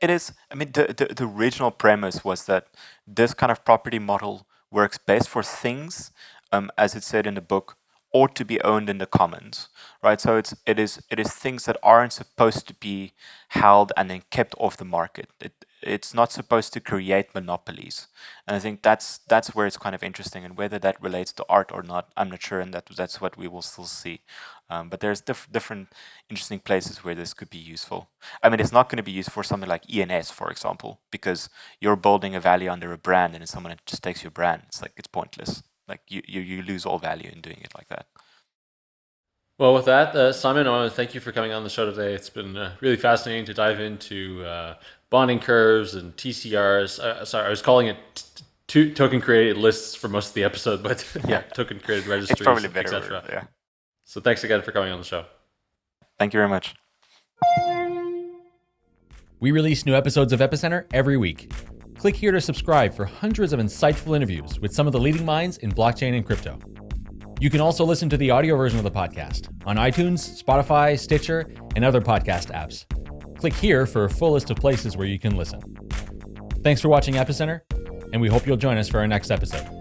Speaker 3: It is, I mean, the, the, the original premise was that this kind of property model works best for things, um, as it said in the book, ought to be owned in the commons, right? So it's it is it is things that aren't supposed to be held and then kept off the market. It, it's not supposed to create monopolies, and I think that's that's where it's kind of interesting. And whether that relates to art or not, I'm not sure, and that that's what we will still see. Um, but there's diff different interesting places where this could be useful. I mean, it's not going to be used for something like ENS, for example, because you're building a value under a brand, and if someone just takes your brand, it's like it's pointless. Like you, you, you lose all value in doing it like that.
Speaker 1: Well, with that, uh, Simon, I want to thank you for coming on the show today. It's been uh, really fascinating to dive into uh, bonding curves and TCRs. Uh, sorry, I was calling it t- token curated lists for most of the episode, but yeah, token curated registries, it's probably better, etc. Yeah. So thanks again for coming on the show.
Speaker 3: Thank you very much.
Speaker 4: We release new episodes of Epicenter every week. Click here to subscribe for hundreds of insightful interviews with some of the leading minds in blockchain and crypto. You can also listen to the audio version of the podcast on iTunes, Spotify, Stitcher, and other podcast apps. Click here for a full list of places where you can listen. Thanks for watching Epicenter, and we hope you'll join us for our next episode.